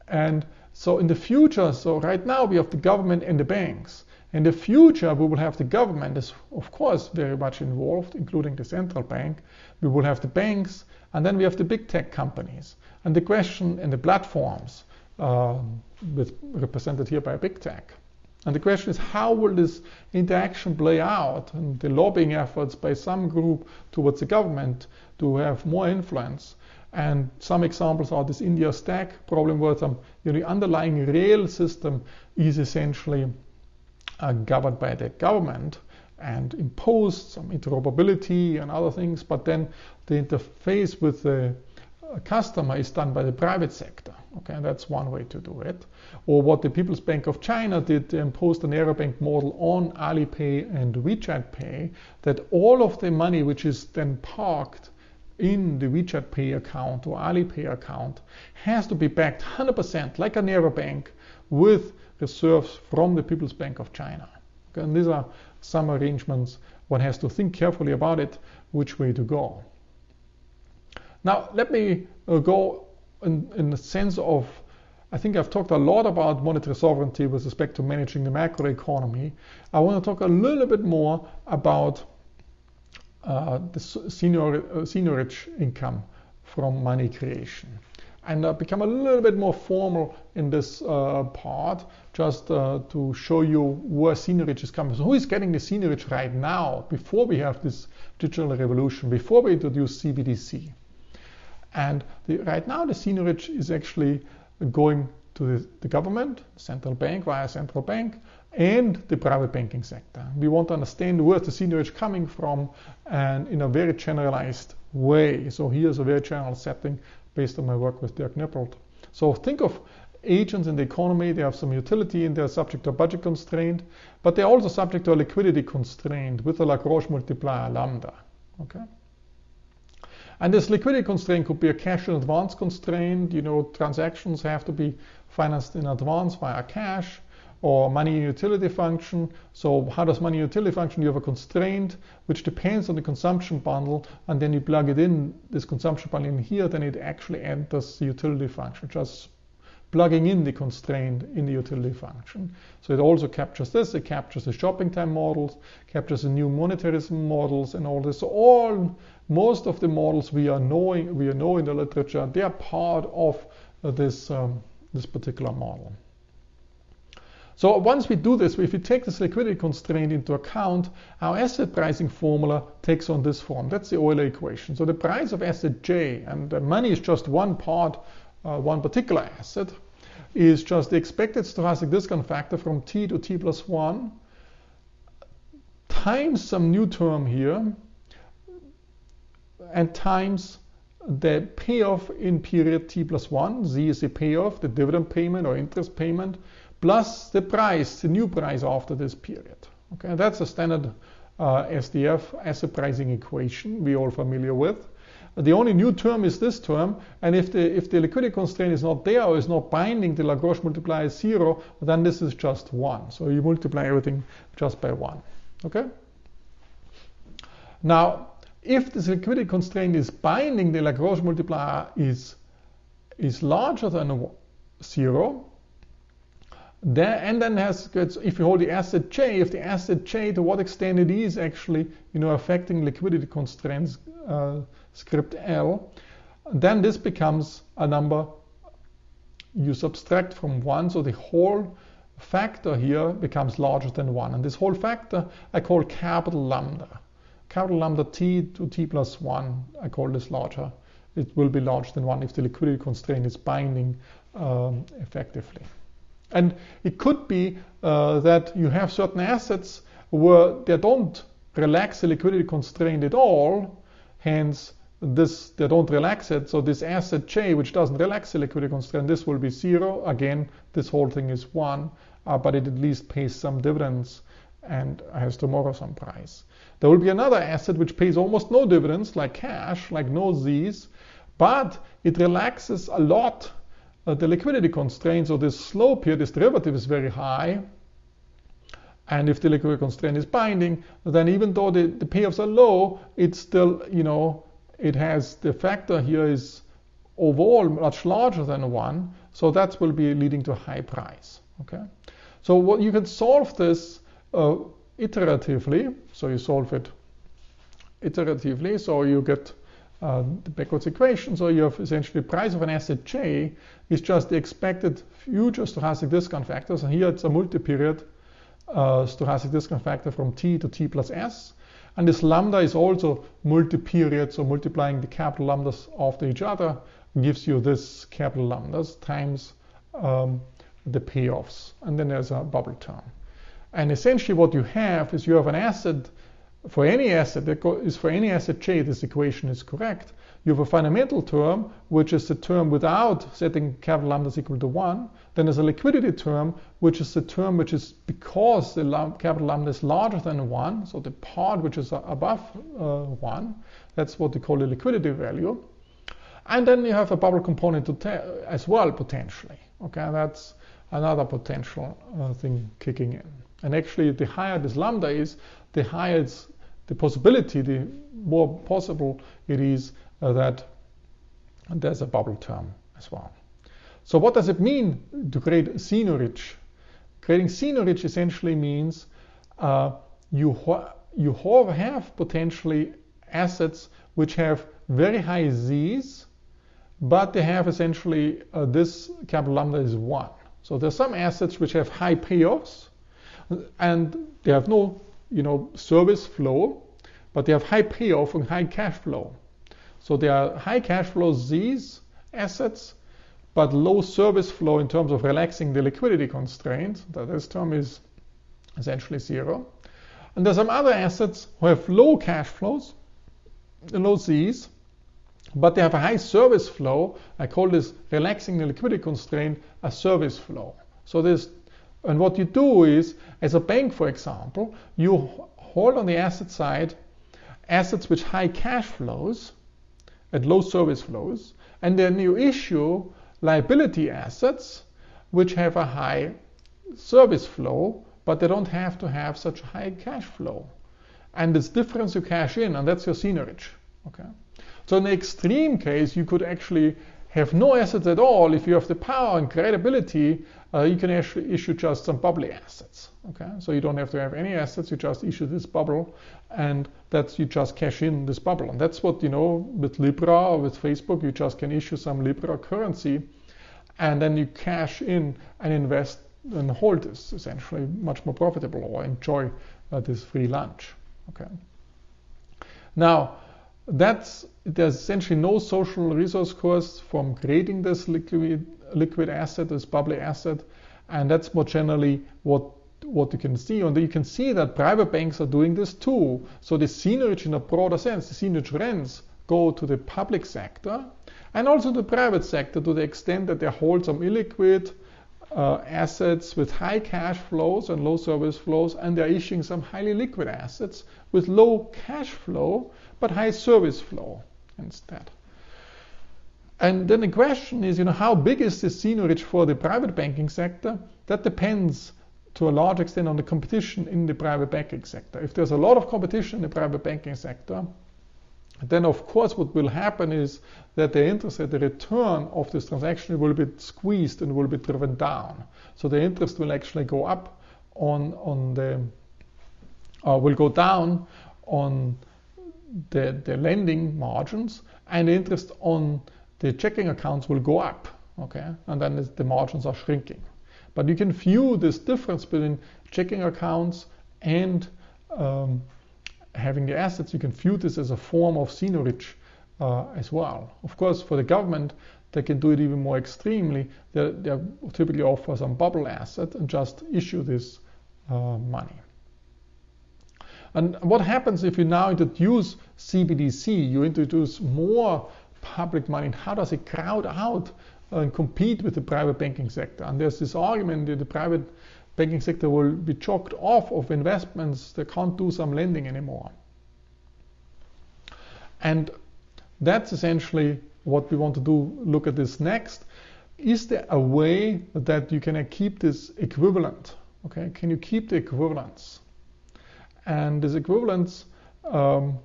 And so in the future, so right now we have the government and the banks. In the future, we will have the government is, of course, very much involved, including the central bank. We will have the banks, and then we have the big tech companies. And the question and the platforms, uh, with, represented here by big tech. And the question is, how will this interaction play out? And the lobbying efforts by some group towards the government to have more influence. And some examples are this India stack problem where some, you know, the underlying rail system is essentially uh, governed by the government and imposed some interoperability and other things, but then the interface with the uh, customer is done by the private sector. Okay, that's one way to do it. Or what the People's Bank of China did, they imposed an bank model on Alipay and WeChat Pay, that all of the money which is then parked in the WeChat Pay account or Alipay account has to be backed 100% like a narrow bank with reserves from the People's Bank of China. Okay, and these are some arrangements. One has to think carefully about it, which way to go. Now, let me uh, go in, in the sense of, I think I've talked a lot about monetary sovereignty with respect to managing the macroeconomy. I want to talk a little bit more about the senior, uh, income from money creation and uh, become a little bit more formal in this uh, part just uh, to show you where seigniorage is coming. So who is getting the seigniorage right now before we have this digital revolution, before we introduce CBDC? And the, right now the seigniorage is actually going to the, the government, central bank via central bank, and the private banking sector. We want to understand where the seigniorage coming from and in a very generalized way. So here's a very general setting based on my work with Dirk Niepelt. So think of agents in the economy, they have some utility and they're subject to a budget constraint, but they're also subject to a liquidity constraint with a Lagrange multiplier lambda. Okay? And this liquidity constraint could be a cash in advance constraint. You know, transactions have to be financed in advance via cash or money utility function. So how does money utility function? You have a constraint which depends on the consumption bundle, and then you plug it in, this consumption bundle in here, then it actually enters the utility function, just plugging in the constraint in the utility function. So it also captures this, it captures the shopping time models, captures the new monetarism models and all this. So all, most of the models we are knowing, we know in the literature, they are part of this, um, this particular model. So once we do this, if we take this liquidity constraint into account, our asset pricing formula takes on this form. That's the Euler equation. So the price of asset J, and money is just one part, uh, one particular asset, is just the expected stochastic discount factor from t to t plus 1 times some new term here and times the payoff in period t plus 1. z is the payoff, the dividend payment or interest payment, plus the price, the new price after this period. Okay, that's a standard uh, SDF asset pricing equation we all familiar with. The only new term is this term, and if the if the liquidity constraint is not there or is not binding, the Lagrange multiplier is zero, then this is just one. So you multiply everything just by one. Okay. Now, if this liquidity constraint is binding, the Lagrange multiplier is is larger than zero, there, and then has if you hold the asset J, if the asset J to what extent it is actually you know affecting liquidity constraints uh, script L, then this becomes a number you subtract from one, so the whole factor here becomes larger than one, and this whole factor I call capital lambda. Capital lambda t to t plus one, I call this larger. It will be larger than one if the liquidity constraint is binding um, effectively. And it could be uh, that you have certain assets where they don't relax the liquidity constraint at all, hence this they don't relax it. So this asset J, which doesn't relax the liquidity constraint, this will be zero. Again, this whole thing is one, uh, but it at least pays some dividends and has tomorrow some price. There will be another asset which pays almost no dividends, like cash, like no Z's, but it relaxes a lot uh, the liquidity constraint, so this slope here, this derivative is very high. And if the liquidity constraint is binding, then even though the, the payoffs are low, it's still, you know, it has the factor here is overall much larger than one. So that will be leading to a high price. Okay. So what you can solve this uh, iteratively. So you solve it iteratively. So you get uh, the backwards equation. So you have essentially price of an asset J is just the expected future stochastic discount factors. And here it's a multi-period uh, stochastic discount factor from T to T plus S. And this lambda is also multi-period, so multiplying the capital lambdas after each other gives you this capital lambdas times um, the payoffs. And then there's a bubble term. And essentially what you have is you have an asset for any asset is for any asset J, this equation is correct. You have a fundamental term, which is the term without setting capital lambda is equal to 1. Then there's a liquidity term, which is the term which is because the capital lambda is larger than 1, so the part which is above uh, 1. That's what we call the liquidity value. And then you have a bubble component as well, potentially. Okay, that's another potential uh, thing kicking in. And actually, the higher this lambda is, the higher it's the possibility, the more possible it is uh, that there's a bubble term as well. So what does it mean to create seigniorage? Creating seigniorage essentially means uh, you, you have potentially assets which have very high Z's, but they have essentially uh, this capital lambda is 1. So there's some assets which have high payoffs and they have no you know, service flow, but they have high payoff and high cash flow. So they are high cash flow Z's assets, but low service flow in terms of relaxing the liquidity constraint. That this term is essentially zero. And there's some other assets who have low cash flows, low Z's, but they have a high service flow. I call this relaxing the liquidity constraint a service flow. So this and what you do is, as a bank, for example, you hold on the asset side assets with high cash flows and low service flows, and then you issue liability assets which have a high service flow, but they don't have to have such high cash flow. And this difference you cash in, and that's your seigniorage. Okay. So in the extreme case, you could actually have no assets at all if you have the power and credibility uh, you can actually issue just some bubbly assets. Okay, so you don't have to have any assets. You just issue this bubble, and that's you just cash in this bubble. And that's what you know with Libra or with Facebook. You just can issue some Libra currency, and then you cash in and invest and hold this essentially much more profitable or enjoy uh, this free lunch. Okay. Now, that's there's essentially no social resource cost from creating this liquid liquid asset, this public asset, and that's more generally what what you can see. And you can see that private banks are doing this too. So the seigniorage in a broader sense, the seigniorage rents go to the public sector and also the private sector to the extent that they hold some illiquid uh, assets with high cash flows and low service flows, and they're issuing some highly liquid assets with low cash flow but high service flow instead. And then the question is, you know, how big is this seigniorage for the private banking sector? That depends to a large extent on the competition in the private banking sector. If there's a lot of competition in the private banking sector, then of course what will happen is that the interest rate, the return of this transaction will be squeezed and will be driven down. So the interest will actually go up on, on the, uh, will go down on the, the lending margins and interest on the checking accounts will go up, okay? And then the margins are shrinking. But you can view this difference between checking accounts and um, having the assets, you can view this as a form of seigniorage uh, as well. Of course, for the government, they can do it even more extremely. They, they typically offer some bubble asset and just issue this uh, money. And what happens if you now introduce CBDC? You introduce more public money. How does it crowd out and compete with the private banking sector? And there's this argument that the private banking sector will be choked off of investments. They can't do some lending anymore. And that's essentially what we want to do. Look at this next. Is there a way that you can keep this equivalent? Okay, can you keep the equivalence? And this equivalence um,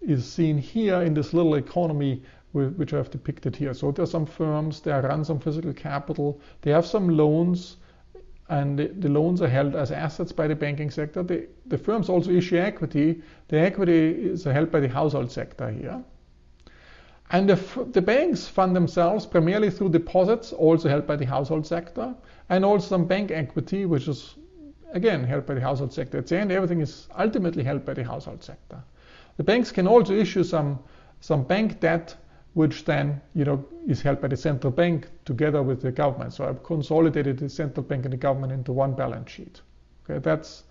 is seen here in this little economy which I have depicted here. So there are some firms, they run some physical capital, they have some loans, and the, the, loans are held as assets by the banking sector. The, the firms also issue equity. The equity is held by the household sector here. And the, the, banks fund themselves primarily through deposits, also held by the household sector, and also some bank equity, which is again held by the household sector. At the end, everything is ultimately held by the household sector. The banks can also issue some, some bank debt which then you know is held by the central bank together with the government. So I've consolidated the central bank and the government into one balance sheet. Okay, that's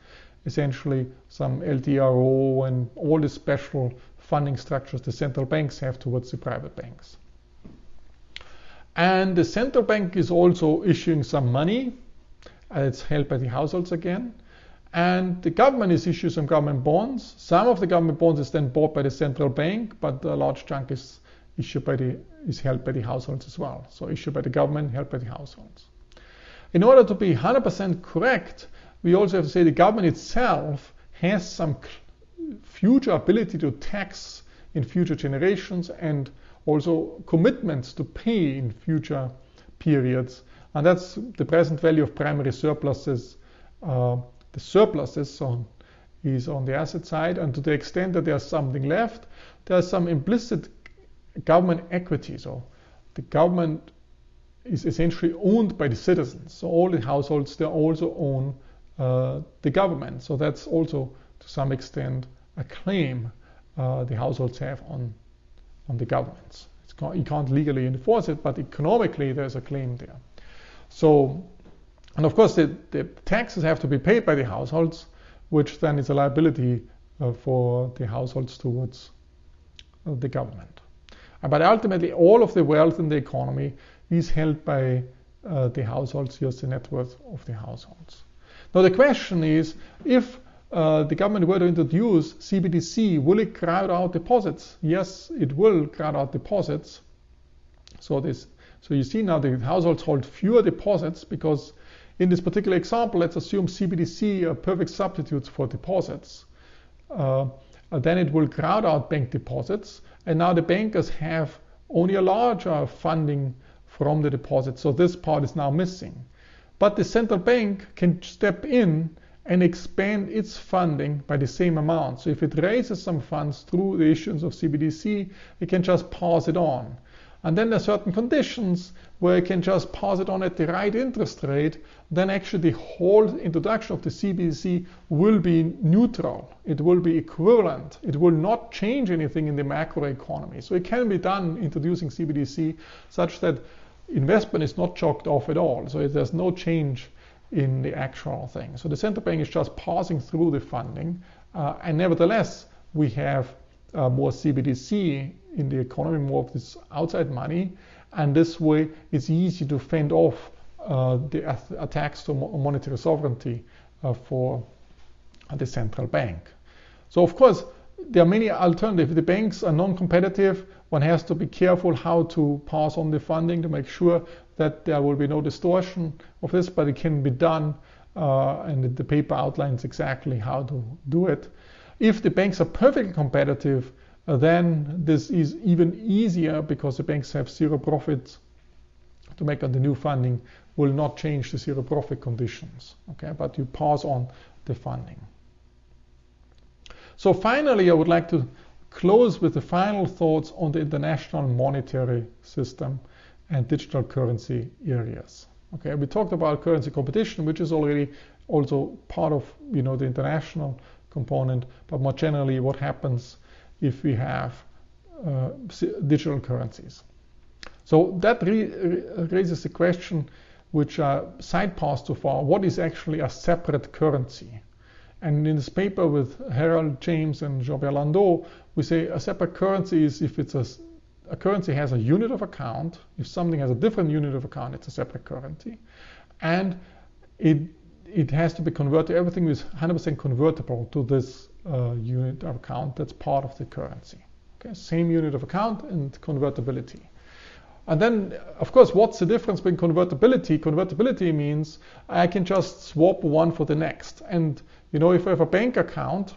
essentially some LTRO and all the special funding structures the central banks have towards the private banks. And the central bank is also issuing some money. It's held by the households again. And the government is issuing some government bonds. Some of the government bonds is then bought by the central bank, but a large chunk is issued by the, is held by the households as well. So issued by the government, held by the households. In order to be 100% correct, we also have to say the government itself has some future ability to tax in future generations and also commitments to pay in future periods. And that's the present value of primary surpluses. Uh, the surpluses on, is on the asset side, and to the extent that there's something left, there's some implicit government equity. So the government is essentially owned by the citizens. So all the households, they also own uh, the government. So that's also to some extent a claim uh, the households have on, on the governments. you can't legally enforce it, but economically there's a claim there. So, and of course the, the taxes have to be paid by the households, which then is a liability uh, for the households towards uh, the government. But ultimately, all of the wealth in the economy is held by uh, the households. Here's the net worth of the households. Now, the question is if uh, the government were to introduce CBDC, will it crowd out deposits? Yes, it will crowd out deposits. So this, so you see now the households hold fewer deposits because in this particular example, let's assume CBDC are perfect substitutes for deposits. Uh, then it will crowd out bank deposits and now the bankers have only a larger funding from the deposit. So this part is now missing. But the central bank can step in and expand its funding by the same amount. So if it raises some funds through the issuance of CBDC, it can just pass it on. And then there are certain conditions where you can just pass it on at the right interest rate, then actually the whole introduction of the CBDC will be neutral. It will be equivalent. It will not change anything in the macroeconomy. So it can be done introducing CBDC such that investment is not choked off at all. So there's no change in the actual thing. So the central bank is just passing through the funding. Uh, and nevertheless, we have uh, more CBDC in the economy, more of this outside money. And this way, it's easy to fend off uh, the attacks to monetary sovereignty uh, for the central bank. So, of course, there are many alternatives. If the banks are non-competitive, one has to be careful how to pass on the funding to make sure that there will be no distortion of this, but it can be done, uh, and the paper outlines exactly how to do it. If the banks are perfectly competitive, Uh, then this is even easier because the banks have zero profits to make on the new funding will not change the zero profit conditions. Okay, but you pass on the funding. So finally, I would like to close with the final thoughts on the international monetary system and digital currency areas. Okay, we talked about currency competition, which is already also part of you know the international component, but more generally, what happens if we have uh, digital currencies. So that raises the question, which are side paths so far, what is actually a separate currency? And in this paper with Harold James and Jean-Pierre Landau, we say a separate currency is if it's a, a currency has a unit of account. If something has a different unit of account, it's a separate currency. And it it has to be converted, everything is 100% convertible to this uh, unit of account that's part of the currency. Okay, same unit of account and convertibility. And then, of course, what's the difference between convertibility? Convertibility means I can just swap one for the next. And, you know, if I have a bank account,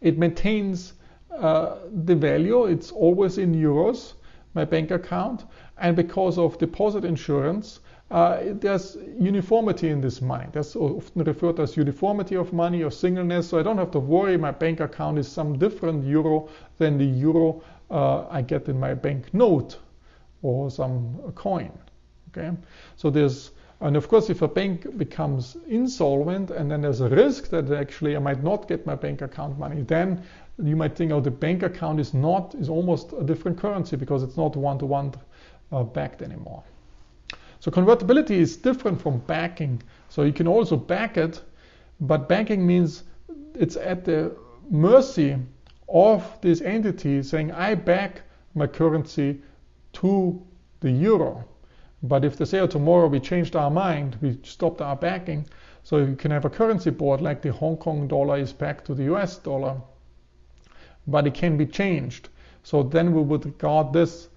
it maintains uh, the value. It's always in euros, my bank account. And because of deposit insurance, uh, there's uniformity in this money. That's often referred as uniformity of money or singleness. So I don't have to worry my bank account is some different euro than the euro uh, I get in my bank note or some coin. Okay, so there's and of course, if a bank becomes insolvent and then there's a risk that actually I might not get my bank account money, then you might think, oh, the bank account is not is almost a different currency because it's not one-to-one uh, backed anymore. So convertibility is different from backing. So you can also back it, but backing means it's at the mercy of this entity saying, I back my currency to the euro. But if they say, oh, tomorrow we changed our mind, we stopped our backing, so you can have a currency board like the Hong Kong dollar is backed to the US dollar, but it can be changed. So then we would regard this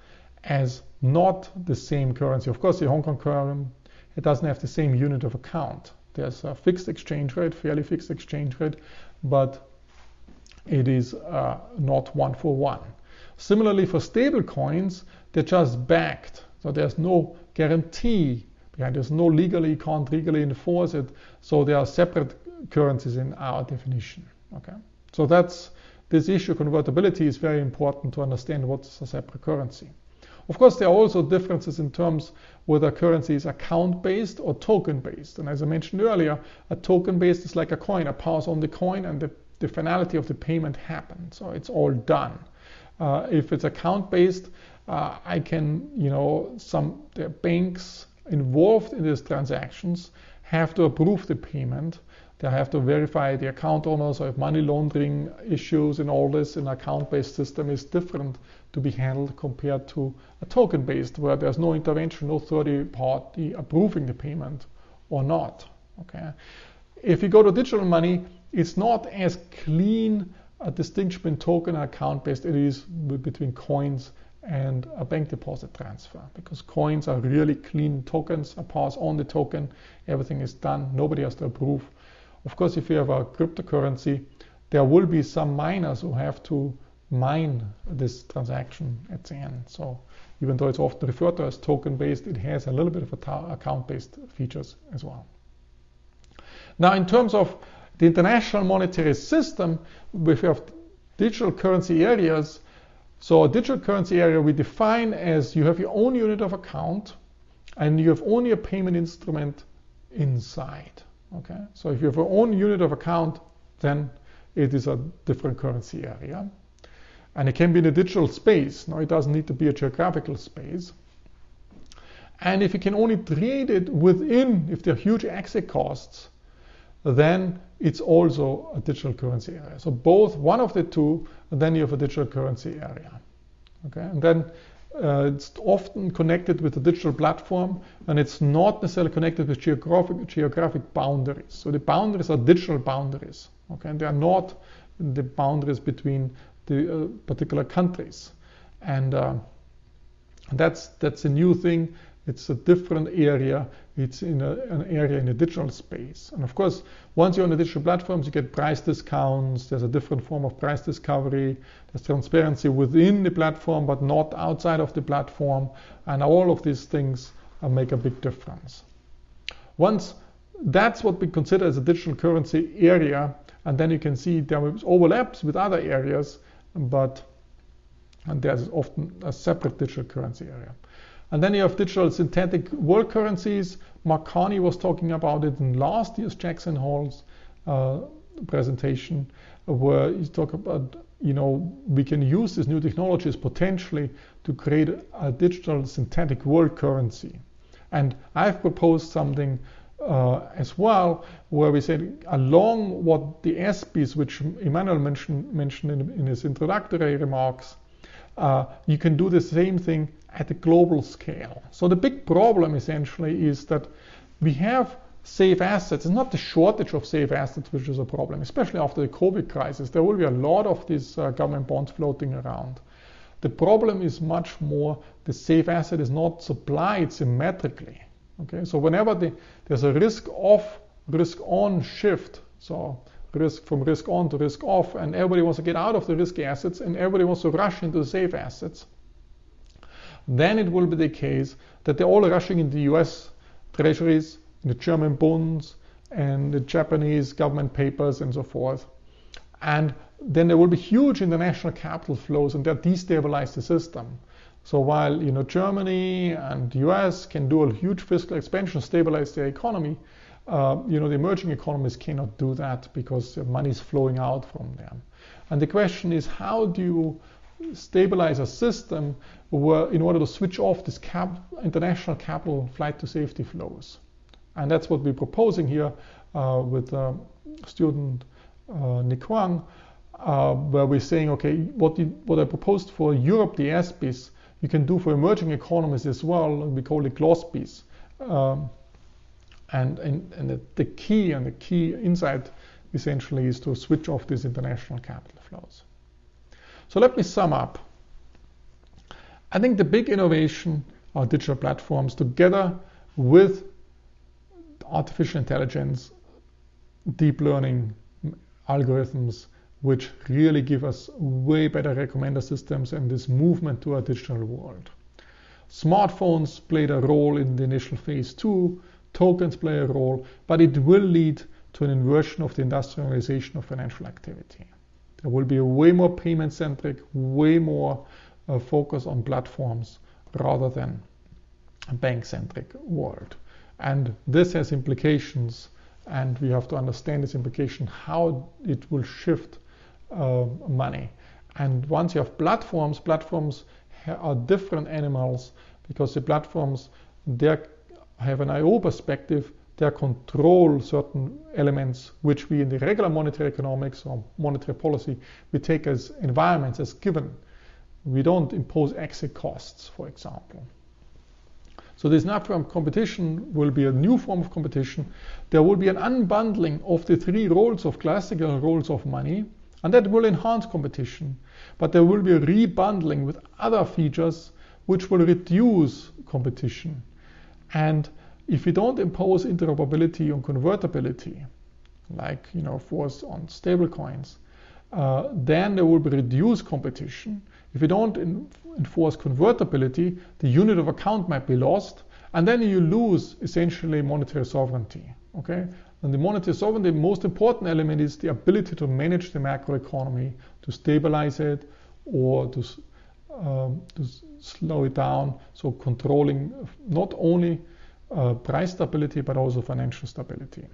as not the same currency. Of course, the Hong Kong currency, it doesn't have the same unit of account. There's a fixed exchange rate, fairly fixed exchange rate, but it is uh, not one for one. Similarly, for stable coins, they're just backed. So there's no guarantee behind. There's no legally, you can't legally enforce it. So they are separate currencies in our definition. Okay. So that's this issue convertibility is very important to understand what's a separate currency. Of course, there are also differences in terms whether currency is account-based or token-based. And as I mentioned earlier, a token-based is like a coin. I pass on the coin and the, the finality of the payment happens. So it's all done. Uh, if it's account-based, uh, I can, you know, some the banks involved in these transactions have to approve the payment. They have to verify the account owners or if money laundering issues and all this in account-based system is different to be handled compared to a token-based where there's no intervention, no third party approving the payment or not. Okay. If you go to digital money, it's not as clean a distinction between token and account-based it is between coins and a bank deposit transfer because coins are really clean tokens. I pass on the token, everything is done, nobody has to approve. Of course, if you have a cryptocurrency, there will be some miners who have to mine this transaction at the end. So even though it's often referred to as token-based, it has a little bit of account-based features as well. Now, in terms of the international monetary system, we have digital currency areas. So a digital currency area we define as you have your own unit of account and you have only a payment instrument inside. Okay, so if you have your own unit of account, then it is a different currency area. And it can be in a digital space. Now it doesn't need to be a geographical space. And if you can only trade it within, if there are huge exit costs, then it's also a digital currency area. So both one of the two, then you have a digital currency area. Okay, and then uh, it's often connected with a digital platform, and it's not necessarily connected with geographic geographic boundaries. So the boundaries are digital boundaries. Okay, and they are not the boundaries between the uh, particular countries, and uh, that's that's a new thing it's a different area. It's in a, an area in a digital space. And of course, once you're on the digital platforms, you get price discounts. There's a different form of price discovery. There's transparency within the platform, but not outside of the platform. And all of these things uh, make a big difference. Once that's what we consider as a digital currency area, and then you can see there overlaps with other areas, but and there's often a separate digital currency area. And then you have digital synthetic world currencies. Mark Carney was talking about it in last year's Jackson Hole's uh, presentation, where he talked about, you know, we can use these new technologies potentially to create a digital synthetic world currency. And I've proposed something uh, as well, where we said along what the SBs, which Emmanuel mentioned, mentioned in, in his introductory remarks, uh, you can do the same thing at a global scale. So the big problem essentially is that we have safe assets. It's not the shortage of safe assets which is a problem, especially after the COVID crisis. There will be a lot of these uh, government bonds floating around. The problem is much more the safe asset is not supplied symmetrically. Okay, so whenever the, there's a risk off, risk on shift, so risk from risk on to risk off, and everybody wants to get out of the risky assets and everybody wants to rush into the safe assets, then it will be the case that they're all rushing into US treasuries, the German bonds, and the Japanese government papers and so forth. And then there will be huge international capital flows and that destabilize the system. So while you know Germany and the US can do a huge fiscal expansion, stabilize their economy, uh, you know, the emerging economies cannot do that because money is flowing out from them. And the question is, how do you stabilize a system where, in order to switch off this cap, international capital flight to safety flows? And that's what we're proposing here uh, with uh, student uh, Nick Wang, uh, where we're saying, okay, what, you, what I proposed for Europe, the SBIS, you can do for emerging economies as well. We call it GLOSBIS. Um, and, and, and the, the key and the key insight essentially is to switch off these international capital flows. So let me sum up. I think the big innovation are digital platforms together with artificial intelligence, deep learning algorithms, which really give us way better recommender systems and this movement to a digital world. Smartphones played a role in the initial phase two tokens play a role, but it will lead to an inversion of the industrialization of financial activity. There will be a way more payment centric, way more uh, focus on platforms rather than a bank centric world. And this has implications, and we have to understand this implication how it will shift uh, money. And once you have platforms, platforms are different animals because the platforms, they're have an IO perspective, they control certain elements which we in the regular monetary economics or monetary policy, we take as environments as given. We don't impose exit costs, for example. So this platform competition will be a new form of competition. There will be an unbundling of the three roles of classical roles of money, and that will enhance competition. But there will be a rebundling with other features which will reduce competition. And if we don't impose interoperability and convertibility, like you know, force on stablecoins, uh, then there will be reduced competition. If we don't in, enforce convertibility, the unit of account might be lost, and then you lose essentially monetary sovereignty. Okay, and the monetary sovereignty, the most important element is the ability to manage the macroeconomy, to stabilize it, or to um, to slow it down. So controlling not only uh, price stability but also financial stability.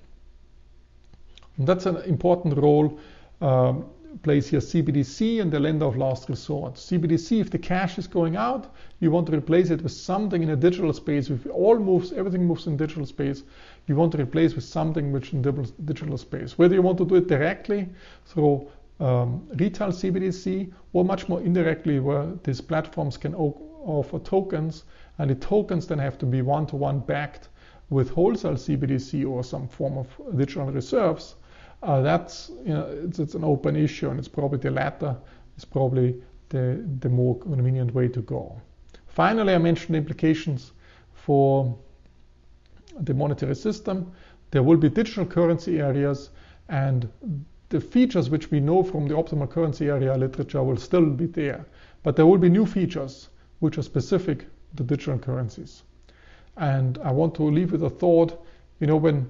And that's an important role um, plays here CBDC and the lender of last resort. CBDC, if the cash is going out, you want to replace it with something in a digital space. If all moves, everything moves in digital space, you want to replace with something which in digital space. Whether you want to do it directly through um, retail CBDC or much more indirectly where these platforms can offer tokens and the tokens then have to be one-to-one -one backed with wholesale CBDC or some form of digital reserves uh, that's you know it's, it's, an open issue and it's probably the latter is probably the, the more convenient way to go. Finally, I mentioned implications for the monetary system. There will be digital currency areas and the features which we know from the optimal currency area literature will still be there. But there will be new features which are specific to digital currencies. And I want to leave with a thought, you know, when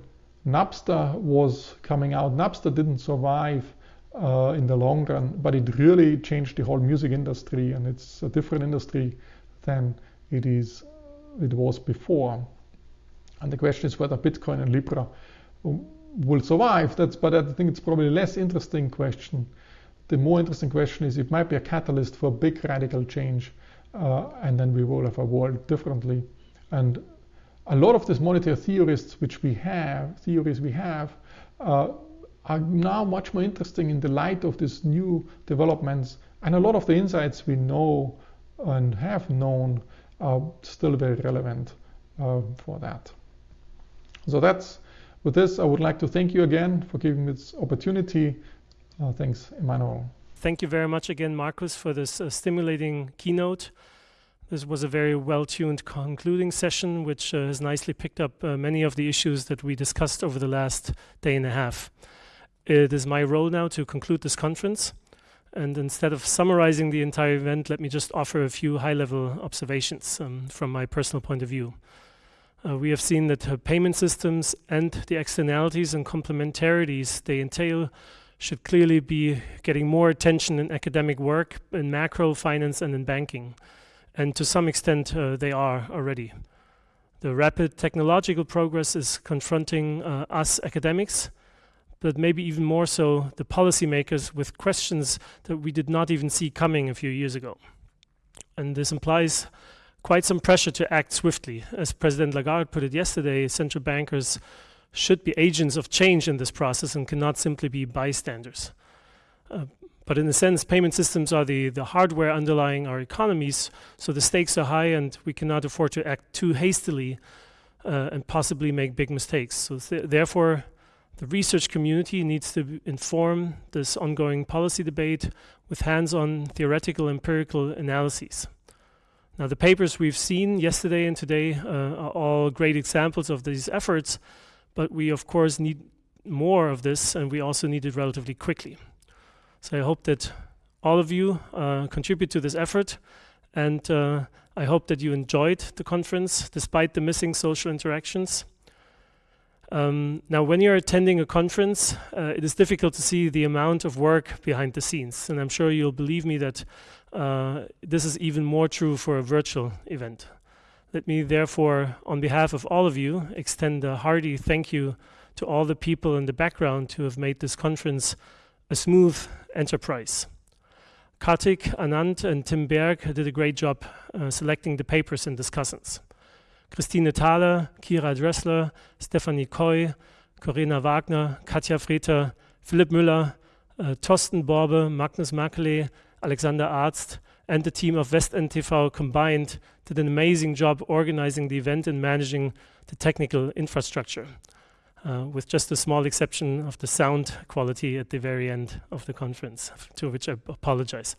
Napster was coming out. Napster didn't survive uh, in the long run, but it really changed the whole music industry, and it's a different industry than it is it was before. And the question is whether Bitcoin and Libra will survive. That's, but I think it's probably a less interesting question. The more interesting question is it might be a catalyst for big radical change, uh, and then we will have a world differently. And a lot of these monetary theorists which we have, theories we have, uh, are now much more interesting in the light of these new developments. And a lot of the insights we know and have known are still very relevant uh, for that. So that's with this, I would like to thank you again for giving me this opportunity. Uh, thanks, Emmanuel. Thank you very much again, Markus, for this uh, stimulating keynote. This was a very well-tuned concluding session, which uh, has nicely picked up uh, many of the issues that we discussed over the last day and a half. It is my role now to conclude this conference. And instead of summarizing the entire event, let me just offer a few high-level observations um, from my personal point of view. Uh, we have seen that uh, payment systems and the externalities and complementarities they entail should clearly be getting more attention in academic work, in macro finance and in banking and to some extent uh, they are already. The rapid technological progress is confronting uh, us academics, but maybe even more so the policymakers with questions that we did not even see coming a few years ago. And this implies quite some pressure to act swiftly. As President Lagarde put it yesterday, central bankers should be agents of change in this process and cannot simply be bystanders. Uh, but in a sense, payment systems are the, the hardware underlying our economies, so the stakes are high and we cannot afford to act too hastily uh, and possibly make big mistakes. So th therefore, the research community needs to inform this ongoing policy debate with hands-on theoretical empirical analyses. Now the papers we've seen yesterday and today uh, are all great examples of these efforts, but we of course need more of this and we also need it relatively quickly. So I hope that all of you uh, contribute to this effort and uh, I hope that you enjoyed the conference despite the missing social interactions. Um, now, when you're attending a conference, uh, it is difficult to see the amount of work behind the scenes. And I'm sure you'll believe me that uh, this is even more true for a virtual event. Let me therefore, on behalf of all of you, extend a hearty thank you to all the people in the background who have made this conference a smooth enterprise. Kartik, Anand, and Tim Berg did a great job uh, selecting the papers and discussants. Christine Thaler, Kira Dressler, Stephanie Koy, Corinna Wagner, Katja Freter, Philipp Müller, uh, Torsten Borbe, Magnus Makele, Alexander Arzt, and the team of West TV combined did an amazing job organizing the event and managing the technical infrastructure uh, with just a small exception of the sound quality at the very end of the conference, to which I apologize.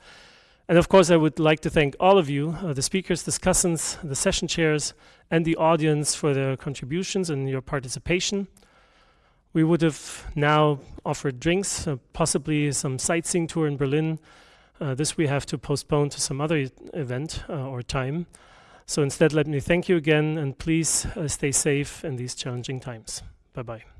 And of course, I would like to thank all of you, uh, the speakers, discussants, the session chairs, and the audience for their contributions and your participation. We would have now offered drinks, uh, possibly some sightseeing tour in Berlin. Uh, this we have to postpone to some other event uh, or time. So instead, let me thank you again, and please uh, stay safe in these challenging times. Bye bye.